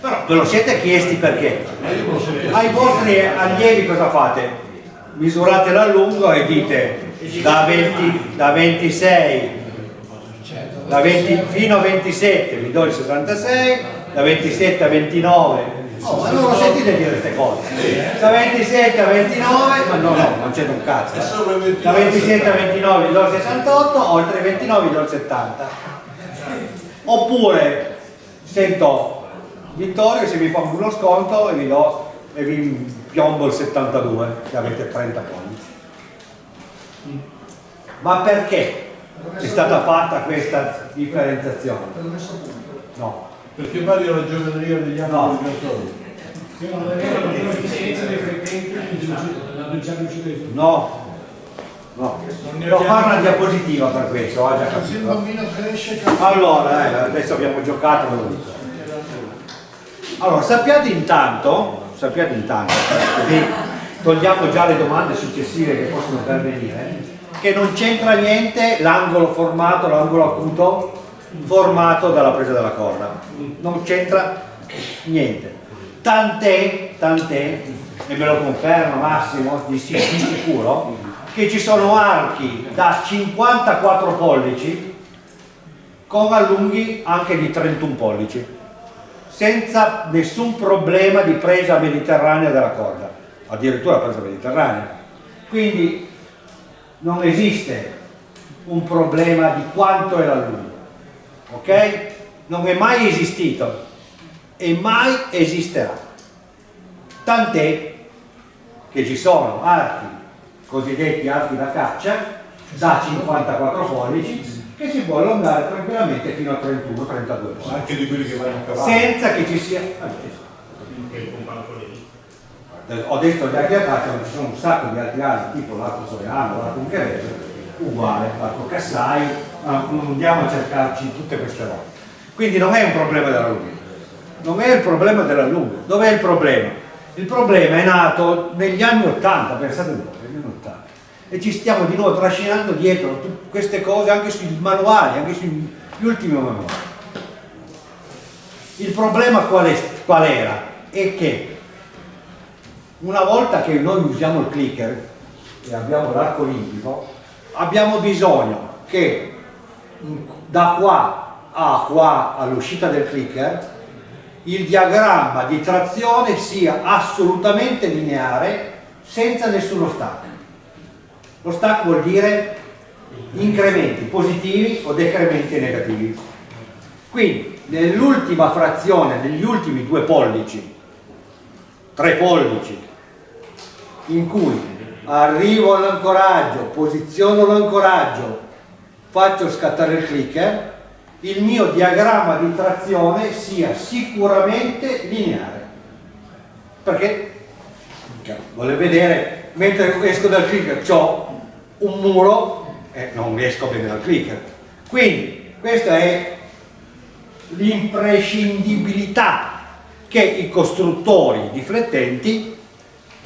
Però ve lo siete chiesti perché? Ai vostri allievi cosa fate? Misurate la lungo e dite da, 20, da 26 da 20 fino a 27 vi do il 66, da 27 a 29 Oh, ma non lo sentite dire queste cose? Da 27 a 29, ma no, no, non c'è un cazzo. eh. Da 27 a 29 vi do il 68, oltre i 29 vi do il 70. Oppure sento Vittorio se mi fa uno sconto e vi do e vi piombo il 72, se avete 30 pollici. Ma perché è stata fatta questa differenziazione? No. Perché varia la geometria degli anni No. L'efficienza dei flettenti non già riuscito a No, no. Devo fare una diapositiva per questo, ho già Così il capito. cresce Allora, eh, adesso abbiamo giocato, ve lo dico. Allora, sappiate intanto, sappiate intanto, così togliamo già le domande successive che possono pervenire, che non c'entra niente l'angolo formato, l'angolo acuto formato dalla presa della corda. Non c'entra niente. Tant'è, tant'è, e me lo conferma Massimo, di, si- di sicuro, che ci sono archi da 54 pollici con allunghi anche di 31 pollici, senza nessun problema di presa mediterranea della corda, addirittura presa mediterranea. Quindi non esiste un problema di quanto è l'allungo, ok? Non è mai esistito e mai esisterà. Tant'è che ci sono archi, cosiddetti archi da caccia, da 54 pollici, che si può allungare tranquillamente fino a 31-32 pollici, Anche di quelli che vanno a cavallo. senza che ci sia... Eh, Ho detto gli archi da caccia, ma ci sono un sacco di altri archi, tipo l'arco soriano, l'arco ungherese, uguale, l'arco cassai, ma non andiamo a cercarci tutte queste robe. Quindi non è un problema dell'allungo, non è il problema dell'allungo. Dov'è il problema? Il problema è nato negli anni 80, pensate un po', negli anni 80. E ci stiamo di nuovo trascinando dietro queste cose anche sui manuali, anche sugli ultimi manuali. Il problema qual, è- qual era? È che una volta che noi usiamo il clicker e abbiamo l'arco olimpico, abbiamo bisogno che da qua a qua all'uscita del clicker il diagramma di trazione sia assolutamente lineare senza nessuno stack. Lo stack vuol dire incrementi positivi o decrementi negativi. Quindi nell'ultima frazione, negli ultimi due pollici, tre pollici, in cui arrivo all'ancoraggio, posiziono l'ancoraggio, faccio scattare il clicker, il mio diagramma di trazione sia sicuramente lineare. Perché, cioè, vuole vedere, mentre esco dal clicker ho un muro e non esco bene dal clicker. Quindi, questa è l'imprescindibilità che i costruttori di flettenti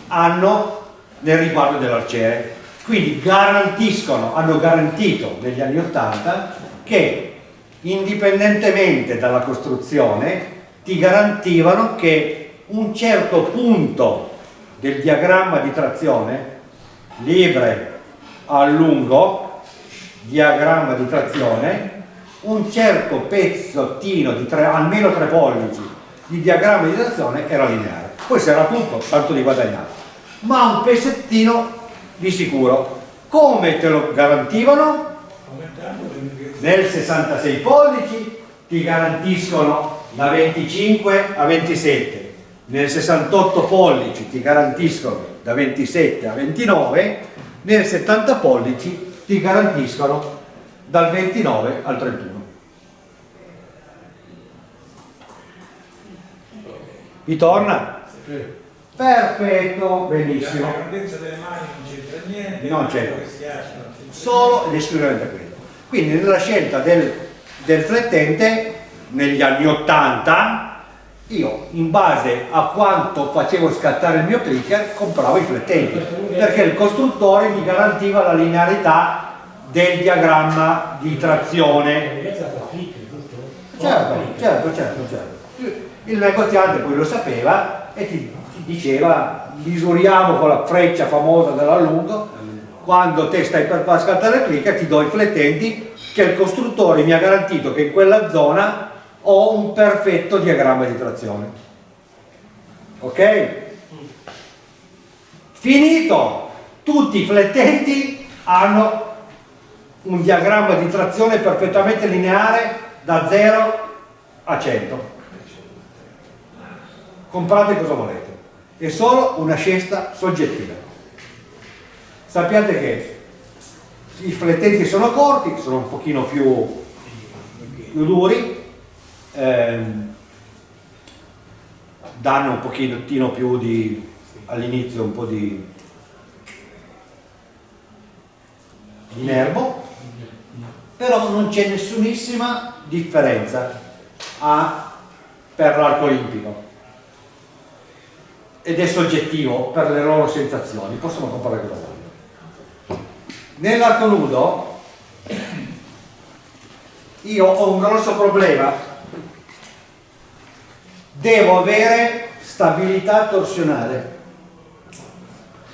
hanno nel riguardo dell'arciere. Quindi garantiscono, hanno garantito negli anni Ottanta che indipendentemente dalla costruzione ti garantivano che un certo punto del diagramma di trazione, libre a lungo, diagramma di trazione, un certo pezzottino di tre, almeno 3 pollici di diagramma di trazione era lineare. Poi se era tutto, tanto di guadagnato. Ma un pezzettino di sicuro. Come te lo garantivano? Nel 66 pollici ti garantiscono da 25 a 27, nel 68 pollici ti garantiscono da 27 a 29, nel 70 pollici ti garantiscono dal 29 al 31. Vi torna? Sì. Perfetto, benissimo. La grandezza delle mani non c'entra niente, Non c'entra. Solo ed esclusivamente quello. Quindi nella scelta del, del flettente, negli anni 80, io in base a quanto facevo scattare il mio clicker compravo i flettenti, perché il costruttore mi garantiva la linearità del diagramma di trazione. Certo, certo, certo, certo. Il negoziante poi lo sapeva e ti, ti diceva misuriamo con la freccia famosa dell'allungo quando te stai per far scattare clicker ti do i flettenti che il costruttore mi ha garantito che in quella zona ho un perfetto diagramma di trazione. Ok? finito! Tutti i flettenti hanno un diagramma di trazione perfettamente lineare da 0 a 100 comprate cosa volete è solo una scelta soggettiva. Sappiate che i flettenti sono corti sono un pochino più, più duri ehm, danno un pochettino più di all'inizio un po' di, di nervo però non c'è nessunissima differenza a, per l'arco olimpico ed è soggettivo per le loro sensazioni. Possono comprare cosa vogliono. Nell'arco nudo io ho un grosso problema. Devo avere stabilità torsionale.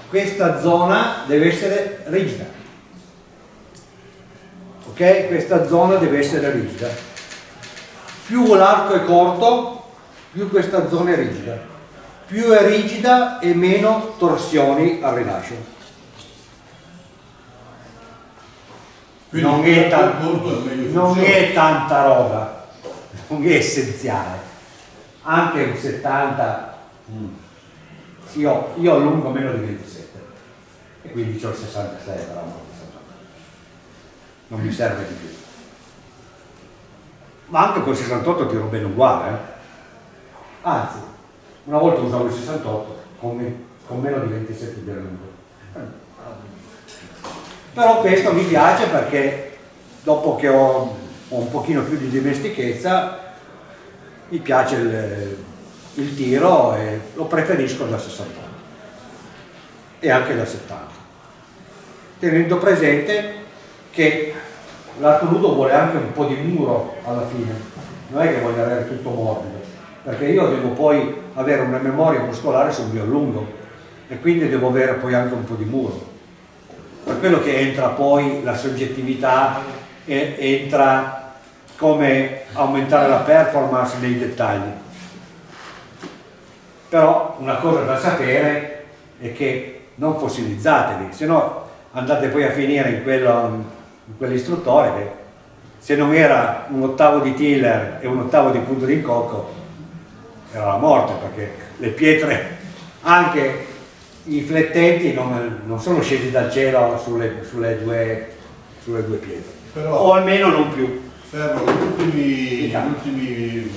Questa zona deve essere rigida. Ok? questa zona deve essere rigida. Più l'arco è corto più questa zona è rigida più è rigida e meno torsioni al rilascio. Non è, ta- non è tanta roba non è essenziale. Anche un 70 mm. io, io allungo meno di 27 e quindi ho il 66 però non non mi serve di più. Ma anche col 68 tiro bene uguale eh? anzi una volta usavo il 68 con, con meno di 27 di allungo però questo mi piace perché dopo che ho, ho un pochino più di dimestichezza mi piace il, il tiro e lo preferisco da 68 e anche da 70 tenendo presente che l'arco nudo vuole anche un po' di muro alla fine. Non è che voglio avere tutto morbido perché io devo poi avere una memoria muscolare sul mio allungo e quindi devo avere poi anche un po' di muro. Per quello che entra poi la soggettività e entra come aumentare la performance nei dettagli. Però una cosa da sapere è che non fossilizzatevi se no andate poi a finire in quell'istruttore che se non era un ottavo di tiller e un ottavo di punto di incocco era la morte perché le pietre anche i flettenti non, non sono scesi dal cielo sulle, sulle, due, sulle due pietre, Però- o almeno non più. Fermo, gli ultimi, gli ultimi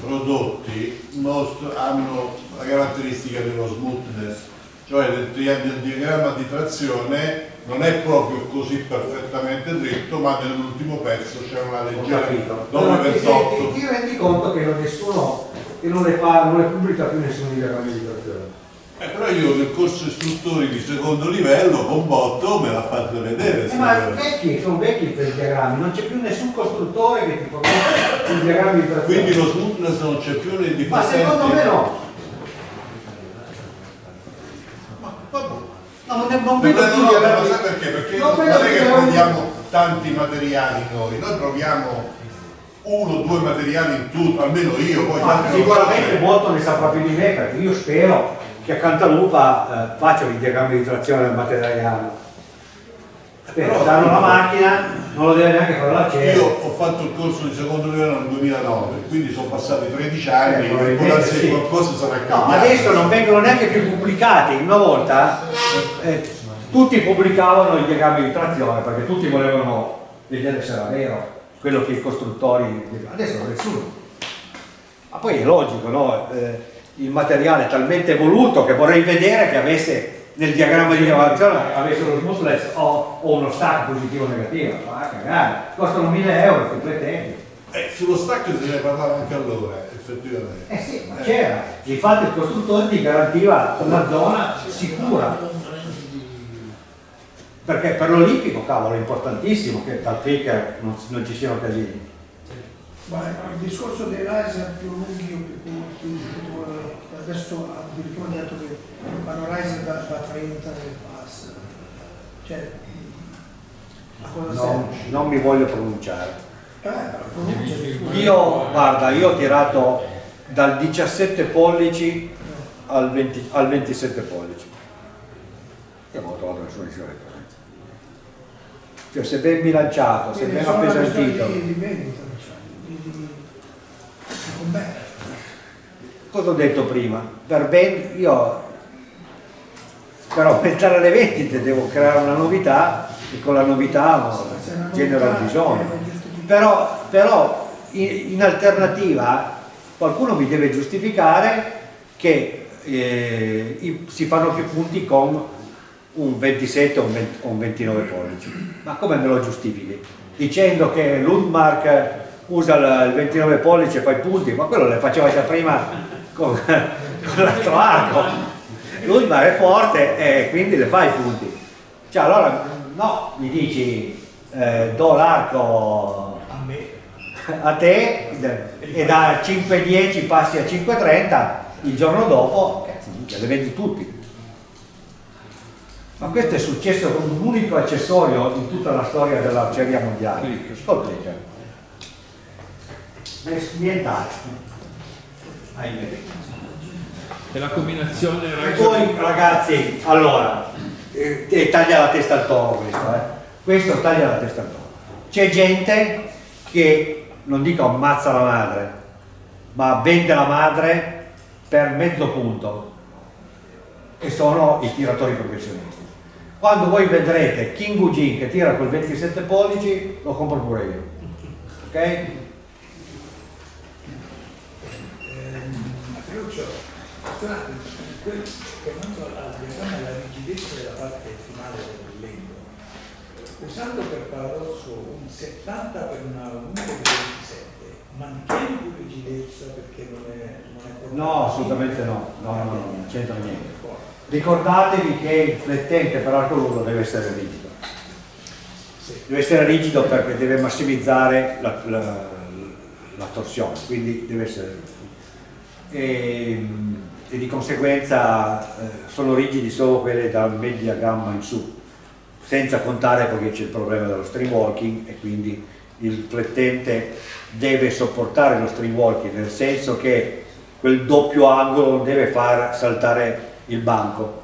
prodotti most- hanno la caratteristica dello smoothness, cioè nel, nel diagramma di trazione non è proprio così perfettamente dritto, ma nell'ultimo pezzo c'è una leggera capito. Però ti, 928. senti- ti rendi conto che non nessuno, che non le, fa, non le pubblica più nessuno diagramma di trazione. Eh, però io nel corso istruttori di secondo livello con botto me l'ha fatto vedere. Eh, ma vecchi, sono vecchi quei diagrammi, non c'è più nessun costruttore che ti fornisce i diagrammi di trazione. Quindi lo smoothness non c'è più nei Ma secondo me no. No, non, non No, vedo no, più no, ma sai perché? Perché non non, è che proviamo tanti materiali noi, noi proviamo uno o due materiali in tutto, almeno io, poi Ma sicuramente molto ne saprà più di me perché io spero che a Cantalupa eh, facciano i diagrammi di trazione del materiale. Spero, danno la macchina, non lo deve neanche fare la Io ho fatto il corso di secondo livello nel 2009, quindi sono passati 13 anni Eh, e può sì. qualcosa sarà No, cambiato. adesso non vengono neanche più pubblicati. Una volta eh, tutti pubblicavano i diagrammi di trazione perché tutti volevano vedere se era vero quello che i costruttori. Adesso nessuno. Ma poi è logico, no? Eh, il materiale è talmente evoluto che vorrei vedere che avesse nel diagramma di lavorazione avesse lo smoothness o, o uno stack positivo o negativo. Ma cagare, costano 1000 euro completamente. Eh, sullo stack se ne parlava anche allora, effettivamente. Eh sì, ma c'era. Infatti il costruttore ti garantiva una zona sicura. Perché per l'Olimpico, cavolo, è importantissimo che dal clicker non, non ci siano casini. Ma il discorso dei riser più lunghi o più corti, adesso addirittura hanno detto che fanno riser da, da 30 nel pass. Cioè, a cosa Non, serve? non mi voglio pronunciare. Eh, Io, guarda, io ho tirato dal 17 pollici al, 20 al 27 pollici. Io non ho trovato nessuna differenza. Cioè, se ben bilanciato, se ben appesantito. di, di vendita, di, di, di commercio. Cosa ho detto prima? Per ben, io per aumentare le vendite devo creare una novità e con la novità no, genero il bisogno. Però, però in, in alternativa qualcuno mi deve giustificare che eh, si fanno più punti con un 27 o un, 20 o un 29 pollici. Ma come me lo giustifichi? Dicendo che l'Undmark usa il il 29 pollici e fa i punti, ma quello le faceva già prima con, con l'altro arco. L'Undmark è forte e quindi le fa i punti. Cioè allora no, mi dici eh, do l'arco a te e da 5.10 passi a 5.30 il giorno dopo cazzo, le vendi tutti ma questo è successo con un unico accessorio in tutta la storia dell'arceria mondiale col clicker nient'altro ahimè E la combinazione e poi ragazzi, allora, eh, eh, taglia la testa al toro questo, eh. Questo taglia la testa al toro. C'è gente che, non dico ammazza la madre, ma vende la madre per mezzo punto e sono i tiratori professionisti. Quando voi vedrete King Ujin che tira col 27 pollici, lo compro pure io. Ok? Ferruccio, tornando al diagramma della rigidezza della parte finale del legno, usando per paradosso un 70 per una lunga di 27, mantieni più rigidezza perché non è, non è No, assolutamente no, no, no, no, non c'entra niente. Ricordatevi che il flettente per arco lungo deve essere rigido. Deve essere rigido perché deve massimizzare la, la- la torsione, quindi deve essere rigido. E, e di conseguenza eh, sono rigidi solo quelle da media gamma in su, senza contare perché c'è il problema dello string walking e quindi il flettente deve sopportare lo string walking, nel senso che quel doppio angolo non deve far saltare il banco.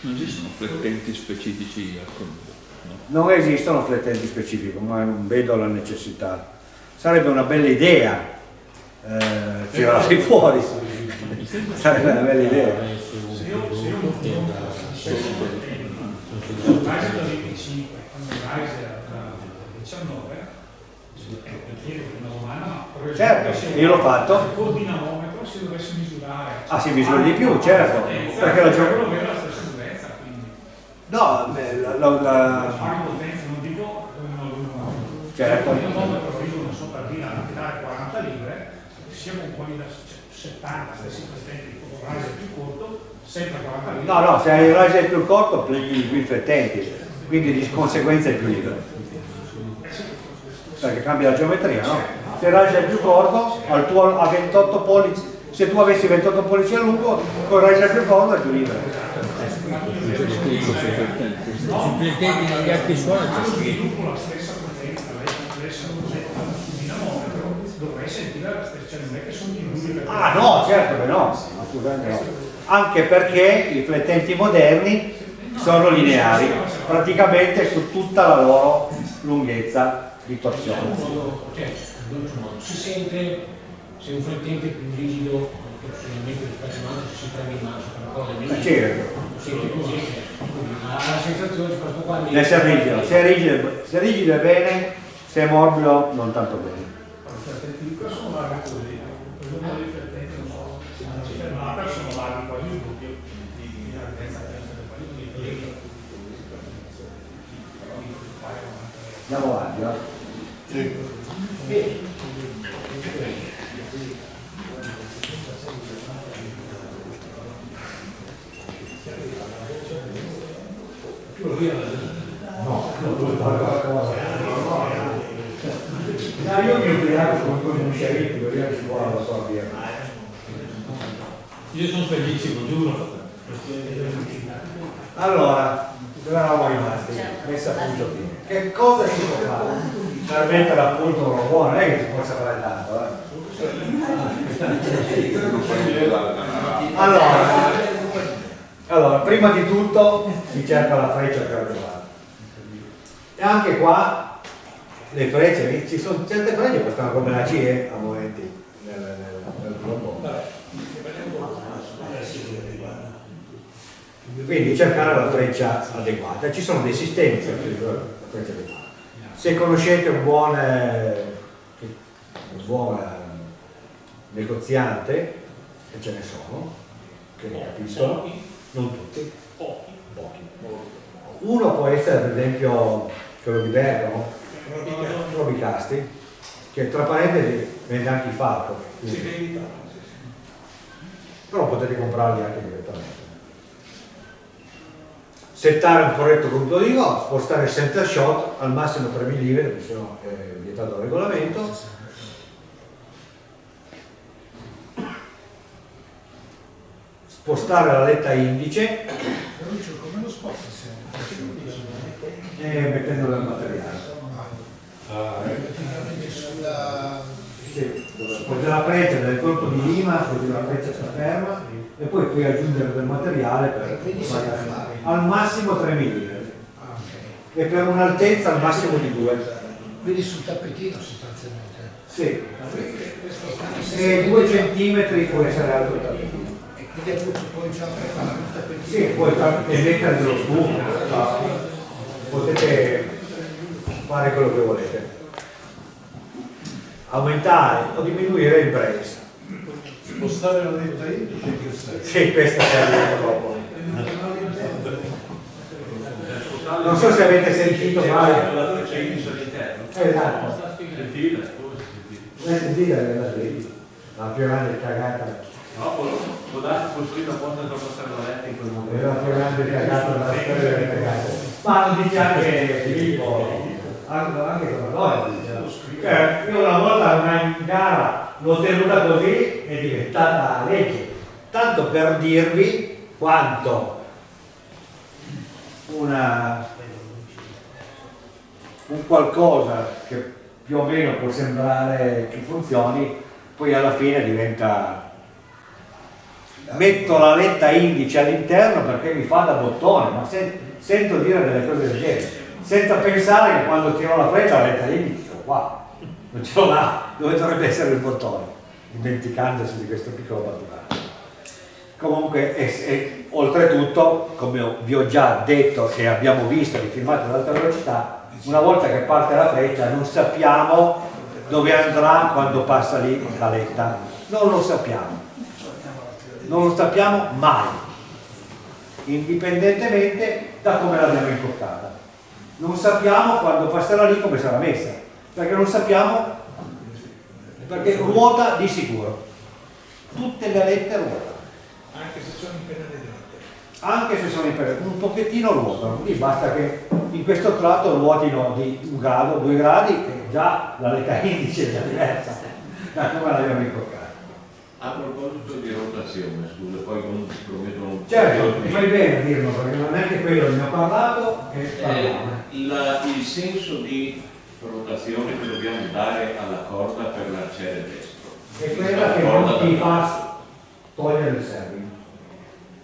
Non esistono flettenti specifici al conto. Non esistono flettenti specifici, ma non vedo la necessità. Sarebbe una bella idea eh, tirarli fuori. [LAUGHS] Sarebbe una bella idea. Se io, se Il Riser da 25, quando il Riser da 19, per dire una domanda, ma per esempio, Certo, se io l'ho fatto. Col dinamometro si dovesse misurare. Ah, si misura di più, certo, perché la gio- quello avere la stessa durezza, quindi. No, la, la- la-. Certo. Il dinamometro dicono so per dire a tirare 40 libre, sia con quelli da cioè, 70, stessi presenti, un riser più corto, sempre 40 libre. no, no, se hai il riser più corto pleghi più i flettenti, quindi di conseguenza è più libero. Perché cambia la geometria, no? Se il riser è più corto, al tuo, a 28 pollici, se tu avessi 28 pollici a lungo, il riser più corto è più libero. Ah no, certo che no. Anche perché i flettenti moderni sono lineari, praticamente su tutta la loro lunghezza di torsione. Si sente se un flettente è più rigido che personalmente rispetto all'altro si prende in mano per una cosa meno Eh, certo. sente così ha la sensazione di questo qua Deve essere rigido, se è rigido, se è rigido è bene, se è morbido non tanto bene. Questo sono larghi così, per uno dei flettenti non so, se non si fermata sono larghi quasi il doppio di di larghezza di. Andiamo avanti, va? No, No, io mi ubriaco come con un sceriffo, vediamo se vuole la sua birra. Io sono felicissimo, giuro. Allora, dove eravamo rimasti? Messa a punto fine. Che cosa si può fare per mettere a punto uno buono? Non è che si possa fare tanto, eh? Allora, allora, prima di tutto si cerca la freccia che arriva. E anche qua le frecce, ci sono certe frecce che costano come la CE a momenti nel, nel, nel trombone. Quindi cercare la freccia adeguata. Ci sono dei sistemi per la freccia adeguata. Se conoscete un buon, eh, un buon eh, negoziante, e ce ne sono, che ne capiscono, non tutti, pochi. Uno può essere per esempio quello di Bergamo, Robicasti, che tra parentesi vende anche il falco. quindi- però potete comprarli anche direttamente. Settare un corretto punto di go, spostare il center shot al massimo 3 mm, perché sennò è vietato dal regolamento. Spostare la letta indice come lo sposta e mettendolo nel materiale. praticamente sulla... Sì, appoggia la freccia del colpo di lima, così la freccia sta ferma e poi puoi aggiungere del materiale per al massimo 3 mm Ah, e per un'altezza al massimo di 2. Quindi sul tappetino sostanzialmente. Sì, e 2 cm può essere alto il tappetino. E quindi appunto poi già per fare un tappetino. Sì, puoi ta- e mettere dello spumo, potete fare quello che volete. Aumentare o diminuire il brace. Spostare la letta indice in che senso? Sì, questa serve dopo. Non so se avete sentito mai. La freccia indice all'interno. Esatto. Sentite, sentite? Eh, sentite la lì. La più grande cagata. No, può, può darsi costruire apposta per passare la letta in quel momento. la più grande cagata della storia delle cagate. Ma lo dice anche Filippo, anche, anche con la dice. Cioè, io una volta una gara l'ho tenuta così è diventata legge. Tanto per dirvi quanto una, un qualcosa che più o meno può sembrare che funzioni, poi alla fine diventa metto la letta indice all'interno perché mi fa da bottone, ma se- sento dire delle cose del genere, senza pensare che quando tiro la freccia la letta indice, sono qua, non ce l'ho là, dove dovrebbe essere il bottone, dimenticandosi di questo piccolo particolare. comunque è, è- oltretutto come vi ho già detto e abbiamo visto nei filmati ad alta velocità una volta che parte la freccia non sappiamo dove andrà quando passa lì la letta. Non lo sappiamo non lo sappiamo mai indipendentemente da come l'abbiamo importata non sappiamo quando passerà lì come sarà messa perché non sappiamo perché ruota di sicuro tutte le alette ruotano Anche se sono impennate dritte. anche se sono in per- un pochettino ruotano, lì basta che in questo tratto ruotino di un grado, due gradi e già la letta [LAUGHS] indice è già diversa da come l'abbiamo incorcata. A proposito di rotazione, scusa, poi non prometto un Certo, e fai bene a dirlo perché non è che quello ne ho parlato e Eh, parliamo. la- il senso di rotazione che dobbiamo dare alla corda per l'arciere destro. È quella che non ti fa togliere il serving.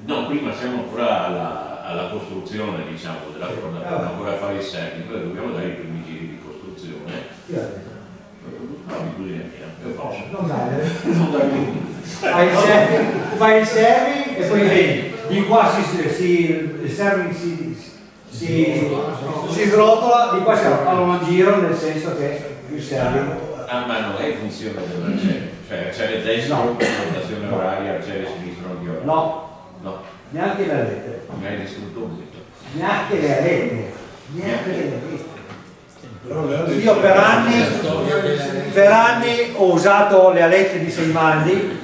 No, prima siamo ancora alla, alla costruzione, diciamo, della corda, Eh, dobbiamo ancora fare i segni, poi dobbiamo dare i primi giri di costruzione. Io ho detto, No, così è mia, forse. Non dare. Non dare Fai il serving, fai il serving e poi vedi, di qua si, si, il serving si, si, si srotola, di qua si fa un giro nel senso che il serving Ah, ma non è funzione dell'arciere, cioè arciere destro, rotazione oraria, arciere sinistro, non di ora. No. No, neanche le alette, mi hai distrutto un neanche le alette, neanche le alette. Io per anni, per anni ho usato le alette di Seimandi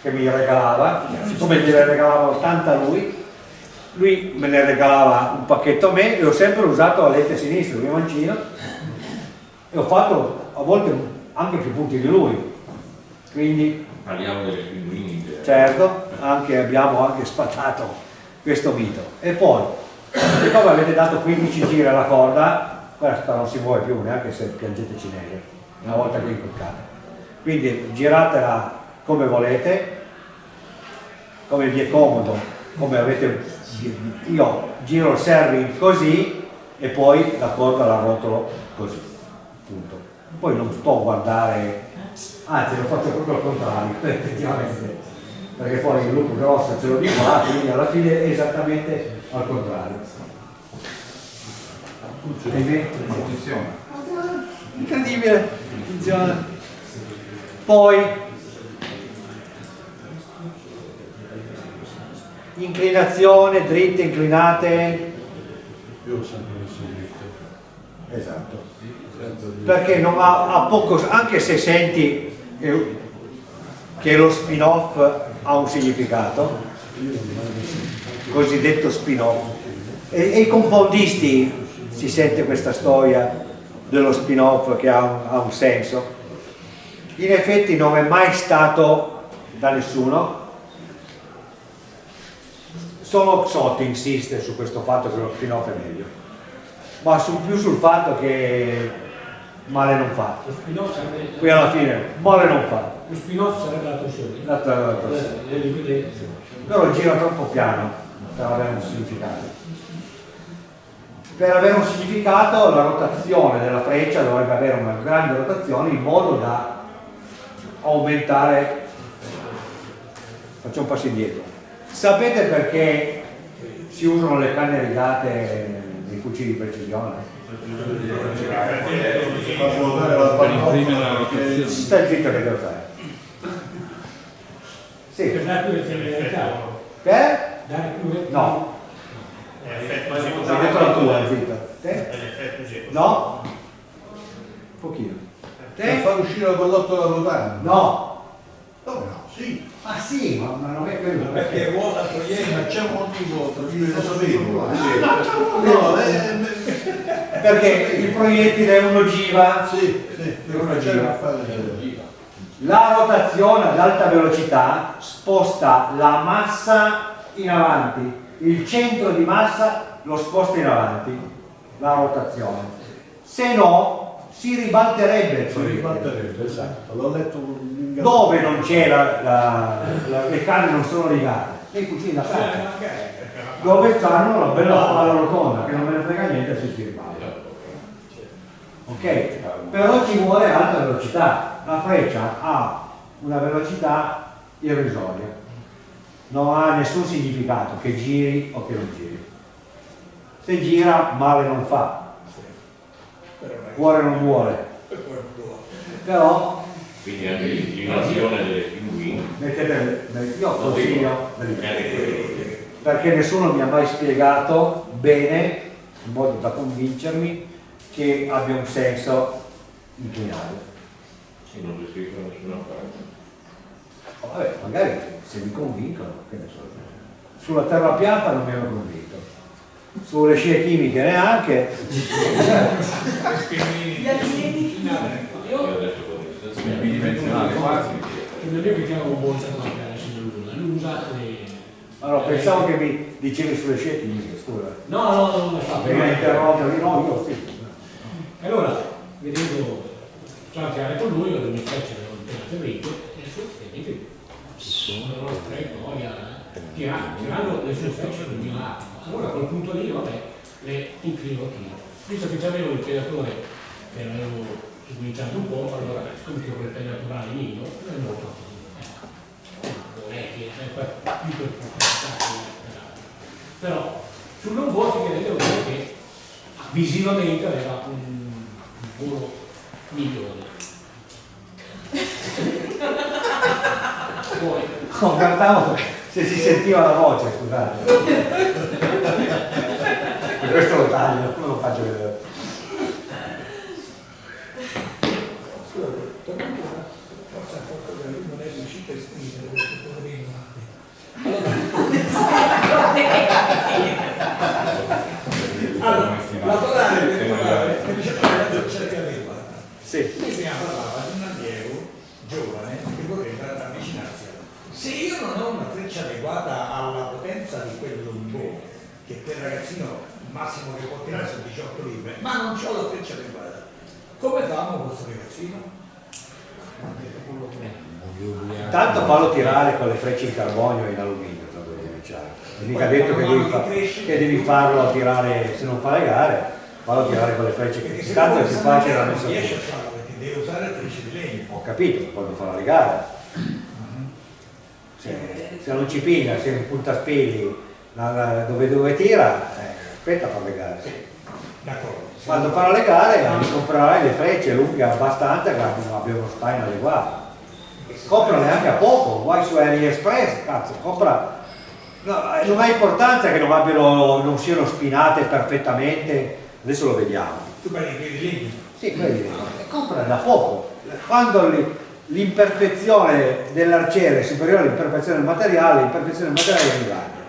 che mi regalava, siccome gliele regalava tanta lui, lui me ne regalava un pacchetto a me e ho sempre usato alette sinistre, il mio mancino, e ho fatto a volte anche più punti di lui. Quindi Parliamo delle pinguini. certo, anche, abbiamo anche sfatato questo mito. E poi, siccome avete dato 15 giri alla corda, questa non si muove più neanche se piangete cinese, una volta che è incoccata. Quindi giratela come volete, come vi è comodo, come avete io giro il serving così e poi la corda la rotolo così. Punto. Poi non sto a guardare, anzi lo faccio proprio al contrario, [LAUGHS] effettivamente, perché poi il lupo grosso ce l'ho di qua, quindi alla fine è esattamente al contrario. Funziona. Incredibile, funziona. Poi inclinazione, dritte, inclinate. Io sempre messo dritto. Esatto. Perché non ha, ha poco, anche se senti eh, che lo spin-off ha un significato, cosiddetto spin-off, e, e i compoundisti si sente questa storia dello spin-off che ha un, ha un senso. In effetti non è mai stato da nessuno, solo Xotti insiste su questo fatto che lo spin-off è meglio, ma su- più sul fatto che male non fa. Lo spin-off sarebbe, Qui alla fine male non fa. lo spin-off sarebbe la torsione. La- le liquide- Però gira troppo piano per avere un significato. Per avere un significato la rotazione della freccia dovrebbe avere una grande rotazione in modo da aumentare. Faccio un passo indietro. Sapete perché si usano le canne rigate nei fucili di precisione? Per imprimere la rotazione. Stai zitto che devo fare. Sì. Per dare più letteralità. Per? Dare più. No. È effetto Hai detto la tua, zitto. Te? È l'effetto G. No? Un pochino. Per Te? far uscire la pallottola rotante. No. Come no? Sì. Ma sì, ma, ma non è quello. Perché ruota Sì, togliendo. ma c'è un motivo per cui lo sapevo. no, No, eh, Perché il proiettile uno gira, sì, sì, Uno c'è gira. da fare. la rotazione ad alta velocità sposta la massa in avanti, il centro di massa lo sposta in avanti, la rotazione. Se no, si ribalterebbe Si proiettile. ribatterebbe, esatto. L'ho letto in Dove non c'è la, la- la- le canne non sono legate? Nei fucili da caccia. Dove hanno la bella palla rotonda, che non me ne frega niente se si ribalta. Ok? Però ci vuole alta velocità. La freccia ha una velocità irrisoria. Non ha nessun significato che giri o che non giri. Se gira male non fa, cuore non vuole. Però Quindi anche l'inclinazione delle pinguine. mettete, io consiglio perché nessuno mi ha mai spiegato bene, in modo da convincermi, che abbia un senso inclinare. Se non scritto da nessuna parte. Vabbè, magari se mi convincono, che ne so. Sulla terra piatta non mi hanno convinto. Sulle scie chimiche neanche. Io il. Non è che chiamo Luna, lui usa le... Allora, pensavo che mi dicevi sulle scie chimiche, scusa. No, no, no, no, no. Perché interrompermi, no, io sì. Allora, vedendo chiacchierare con lui, io mi fece un penatamente e assolutamente sono traiettoria, tirando, tirando le sue specie mio lato. Allora a quel punto lì, vabbè, le inclino tiro. Visto che avevo il pedatore che l'avevo cominciato un po', allora siccome che quel pedatore mio, non lo fatto non è che è più per pubblicità però sul non vuoto che vedevo che visivamente aveva un, un volo migliore No, guardavo se si sentiva la voce, scusate. Questo lo taglio, non lo faccio vedere. Scusa, tornando a forza a qualcosa che lui non è riuscito a esprimere questo poverino Allora, lavorare per lavorare, che diceva che la freccia adeguata. Sì. Lui prima parlava di un allievo giovane che vorrebbe avvicinarsi a Se io non ho una freccia adeguata alla potenza di quel lombone, ragazzino massimo che può tirare sono 18 libbre, ma non ho la freccia adeguata, come famo con questo ragazzino? Intanto fallo tirare con le frecce in carbonio e in alluminio, devi è mica detto che devi, fa- che devi farlo tirare, se non fa le gare, fallo tirare con le frecce che se tanto è non più facile da non messa riesce a farlo perché deve usare le frecce di legno. Ho capito, quando farà le gare. Se, se non ci piglia, se la- la- dove, dove tira, eh, aspetta a fare le gare. Quando farà le gare eh, comprerai le frecce lunghe abbastanza che abbia uno spine adeguato. Comprale anche a poco, vai su AliExpress, cazzo, compra. No, eh, non ha importanza che non, abbiano, non siano spinate perfettamente, adesso lo vediamo. Tu parli di quelli legno? Sì, quelli lì. Comprale da poco. Quando li- l'imperfezione dell'arciere è superiore all'imperfezione del materiale, l'imperfezione del materiale è migliore.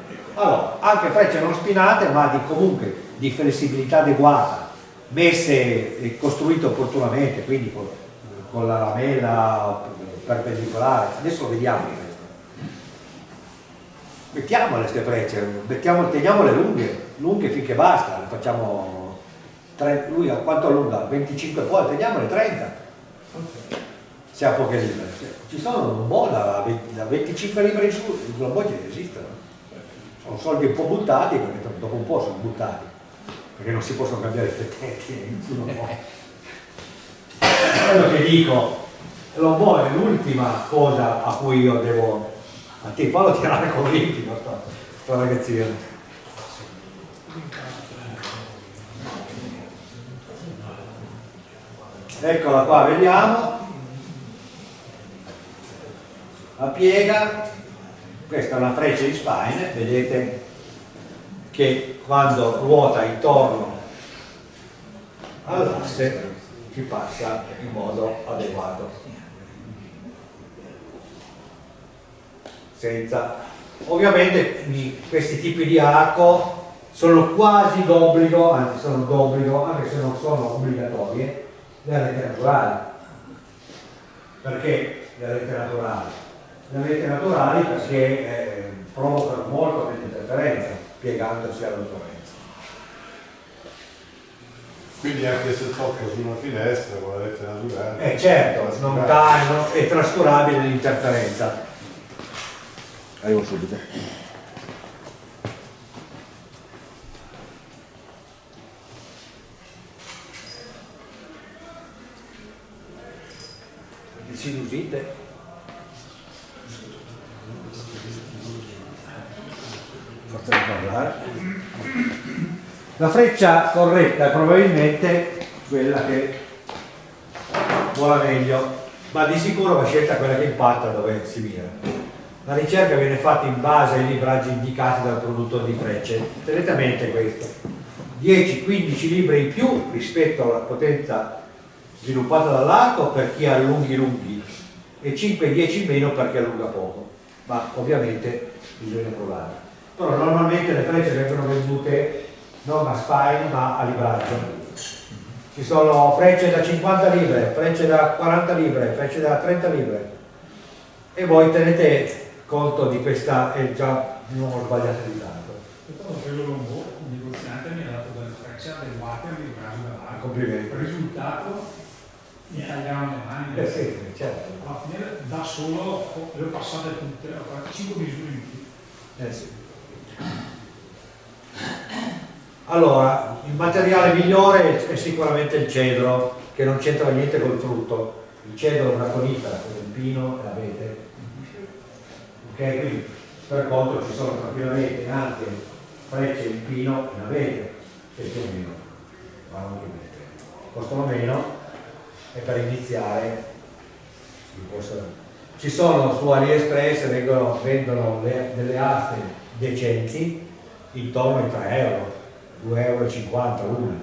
Allora, anche frecce non spinate, ma di, comunque di flessibilità adeguata, messe e costruite opportunamente, quindi con, con la lamella perpendicolare. Adesso vediamo questo. Mettiamole queste frecce, mettiamo, teniamole lunghe, lunghe finché basta, le facciamo tre- lui a quanto allunga? 25 poi, teniamole 30 se ha poche libere. Ci sono un po' da, 20 da 25 libbre in su, i globoggi esistono. Sono soldi un po' buttati, perché dopo un po' sono buttati, perché non si possono cambiare i fettetti, può. Quello che dico, l'obo è l'ultima cosa a cui io devo, a ti fallo tirare con l'intimo, sto, sto ragazzino. Eccola qua, vediamo. La piega, questa è una freccia di spine, vedete che quando ruota intorno all'asse ci passa in modo adeguato. Senza... Ovviamente questi tipi di arco sono quasi d'obbligo, anzi sono d'obbligo, anche se non sono obbligatorie, le rete naturali. Perché le rete naturali? Le rete naturali perché eh, provocano molto meno interferenza piegandosi all'ottorenza. Quindi anche se tocca su una finestra con la rete naturale. Eh certo, non dà, è trascurabile l'interferenza. Arrivo subito. Sinusite. Di parlare. La freccia corretta è probabilmente quella che vola meglio, ma di sicuro va scelta quella che impatta dove si mira. La ricerca viene fatta in base ai libraggi indicati dal produttore di frecce, tenete questo. 10-15 libbre in più rispetto alla potenza sviluppata dall'arco per chi ha lunghi lunghi e 5-10 in meno per chi allunga poco, ma ovviamente bisogna provare. Però normalmente le frecce vengono vendute non a spine ma a libraggio. Ci sono frecce da 50 libre, frecce da 40 libre, frecce da 30 libre e voi tenete conto di questa e già non ho sbagliato di tanto. Quello un negoziante mi ha dato delle frecce adeguate al libraggio dell'arco. Complimenti. Il risultato mi tagliavano le mani. Eh sì, certo. Alla fine da solo le ho passate tutte, ho fatto 5 misure in più. Eh sì. Allora, il materiale migliore è sicuramente il cedro, che non c'entra niente col frutto. Il cedro è una conifera, come il pino e l'abete. Ok, quindi per contro ci sono tranquillamente anche frecce in pino e in abete, che più o meno vanno anche bene. Costano meno e per iniziare ci sono su AliExpress vengono, vendono le- delle aste decenti intorno ai 3 euro 2,50 euro una.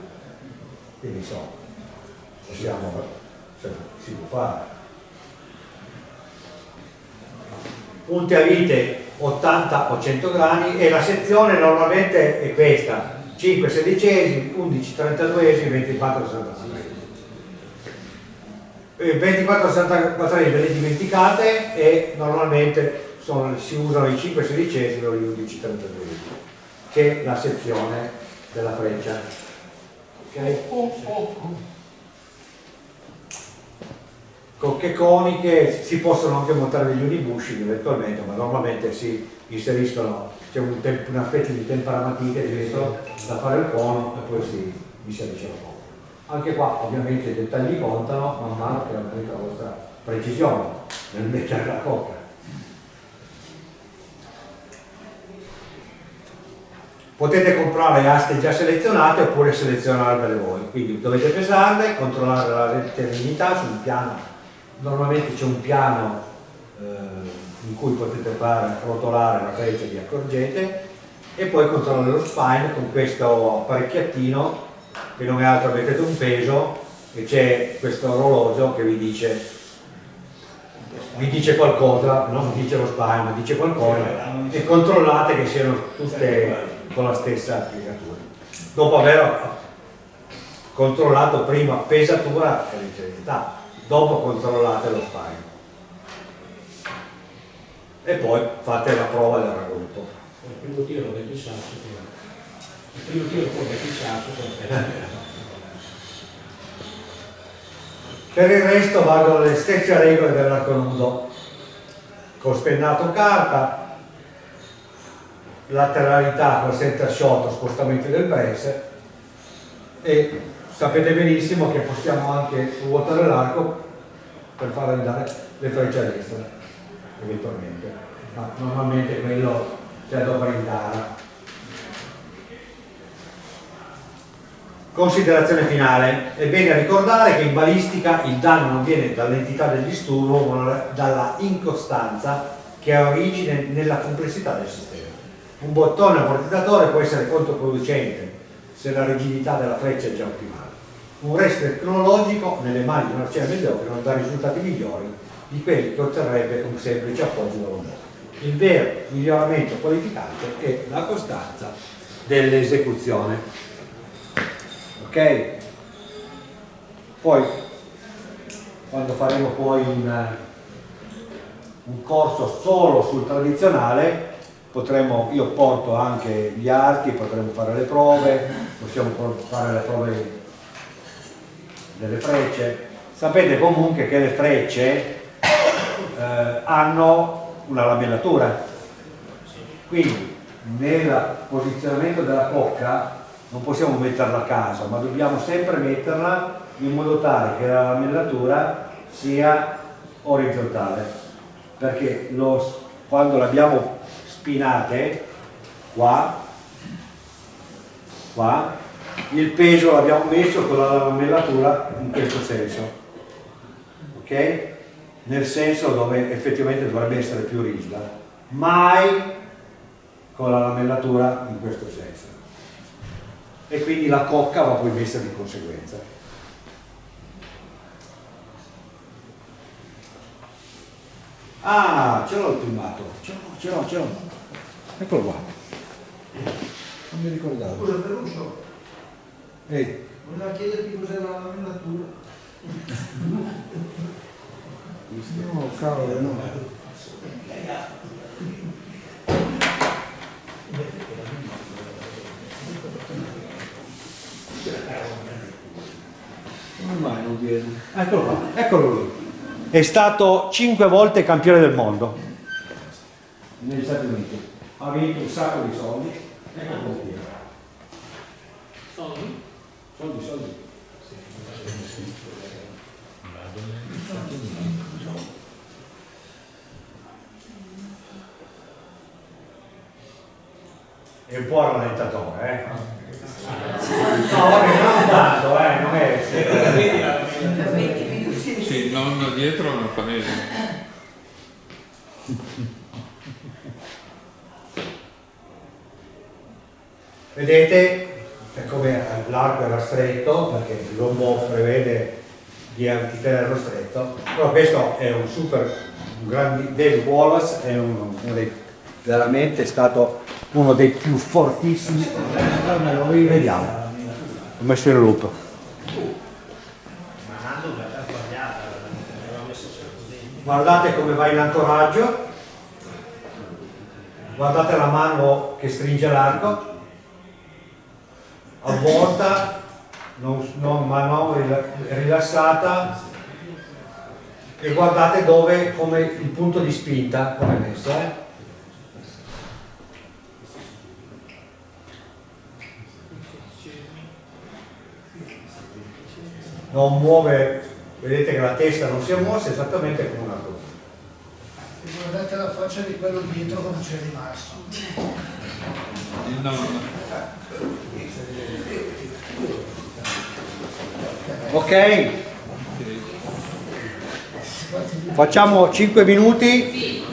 Quindi insomma possiamo cioè, si può fare. Punti a vite 80 o 100 grani e la sezione normalmente è questa 5 sedicesimi 11 32esimi 24 65 eh, 24 64 ve le dimenticate e normalmente sono- si usano i 5 sedicesimi o gli 11 32 che è la sezione della freccia ok? con che coniche si possono anche montare degli unibushi eventualmente ma normalmente si inseriscono c'è un una specie di temperamatite dentro da fare il cono e poi si inserisce la cono anche qua ovviamente i dettagli contano man mano che aumenta la vostra precisione nel mettere la coppa. Potete comprare aste già selezionate oppure selezionarvele voi, quindi dovete pesarle, controllare la letteralità sul piano, normalmente c'è un piano eh, in cui potete fare rotolare la freccia vi accorgete e poi controllare lo spine con questo apparecchiattino che non è altro, mettete un peso e c'è questo orologio che vi dice vi dice qualcosa, non vi dice lo spine, ma dice qualcosa e controllate che siano tutte con la stessa applicatura. Dopo aver controllato prima pesatura e rigidità, dopo controllate lo spine. E poi fate la prova del raggruppo. Il primo tiro del sasso, il primo tiro del sasso, perfetto. Per il resto valgono le stesse regole dell'arco nudo, con spennato carta, lateralità col center shot, spostamento del brace e sapete benissimo che possiamo anche ruotare l'arco per far andare le frecce a destra, eventualmente, ma normalmente quello si adopera in gara. Considerazione finale, è bene ricordare che in balistica il danno non viene dall'entità del disturbo ma dalla incostanza che ha origine nella complessità del sistema. Un bottone ammortizzatore può essere controproducente se la rigidità della freccia è già ottimale. Un resto tecnologico nelle mani di un arciere mediocre non dà risultati migliori di quelli che otterrebbe con semplice appoggio da un Il vero miglioramento qualificante è la costanza dell'esecuzione. Ok? Poi quando faremo poi un, un corso solo sul tradizionale potremo io porto anche gli archi potremo fare le prove possiamo fare le prove delle frecce. Sapete comunque che le frecce eh, hanno una lamellatura. Quindi nel posizionamento della cocca non possiamo metterla a caso, ma dobbiamo sempre metterla in modo tale che la lamellatura sia orizzontale, perché lo, quando l'abbiamo spinate qua, qua, il peso l'abbiamo messo con la lamellatura in questo senso, ok? Nel senso dove effettivamente dovrebbe essere più rigida, mai con la lamellatura in questo senso. E quindi la cocca va poi messa di conseguenza. Ah, ce l'ho il filmato, ce l'ho, ce l'ho, ce l'ho. Eccolo qua. Non mi ricordavo. Scusa Ferruccio, Ehi, voleva chiederti cos'era la lamellatura. no, cavolo, no. Come mai non viene? Eccolo qua, eccolo lui. È stato cinque volte campione del mondo negli Stati Uniti. Ha vinto un sacco di soldi. Eccolo qui. Soldi? Soldi, soldi. È un po' rallentatore, eh? No, vabbè, non tanto, eh, non è... Sì, non dietro una panella. [LAUGHS] Vedete come l'arco era stretto, perché l'uomo prevede di, tenerlo stretto, però questo è un super, un grande, David Wallace è uno, uno dei, veramente stato uno dei più fortissimi, vediamo, ho messo in loop. Guardate come va in ancoraggio, guardate la mano che stringe l'arco, avvolta, non, non, ma non rila- rilassata e guardate dove, come il punto di spinta, come è messo. Eh? Non muove, vedete che la testa non si è mossa esattamente come una cosa. Guardate la faccia di quello dietro come c'è rimasto. Il nonno. Ok? Facciamo 5 minuti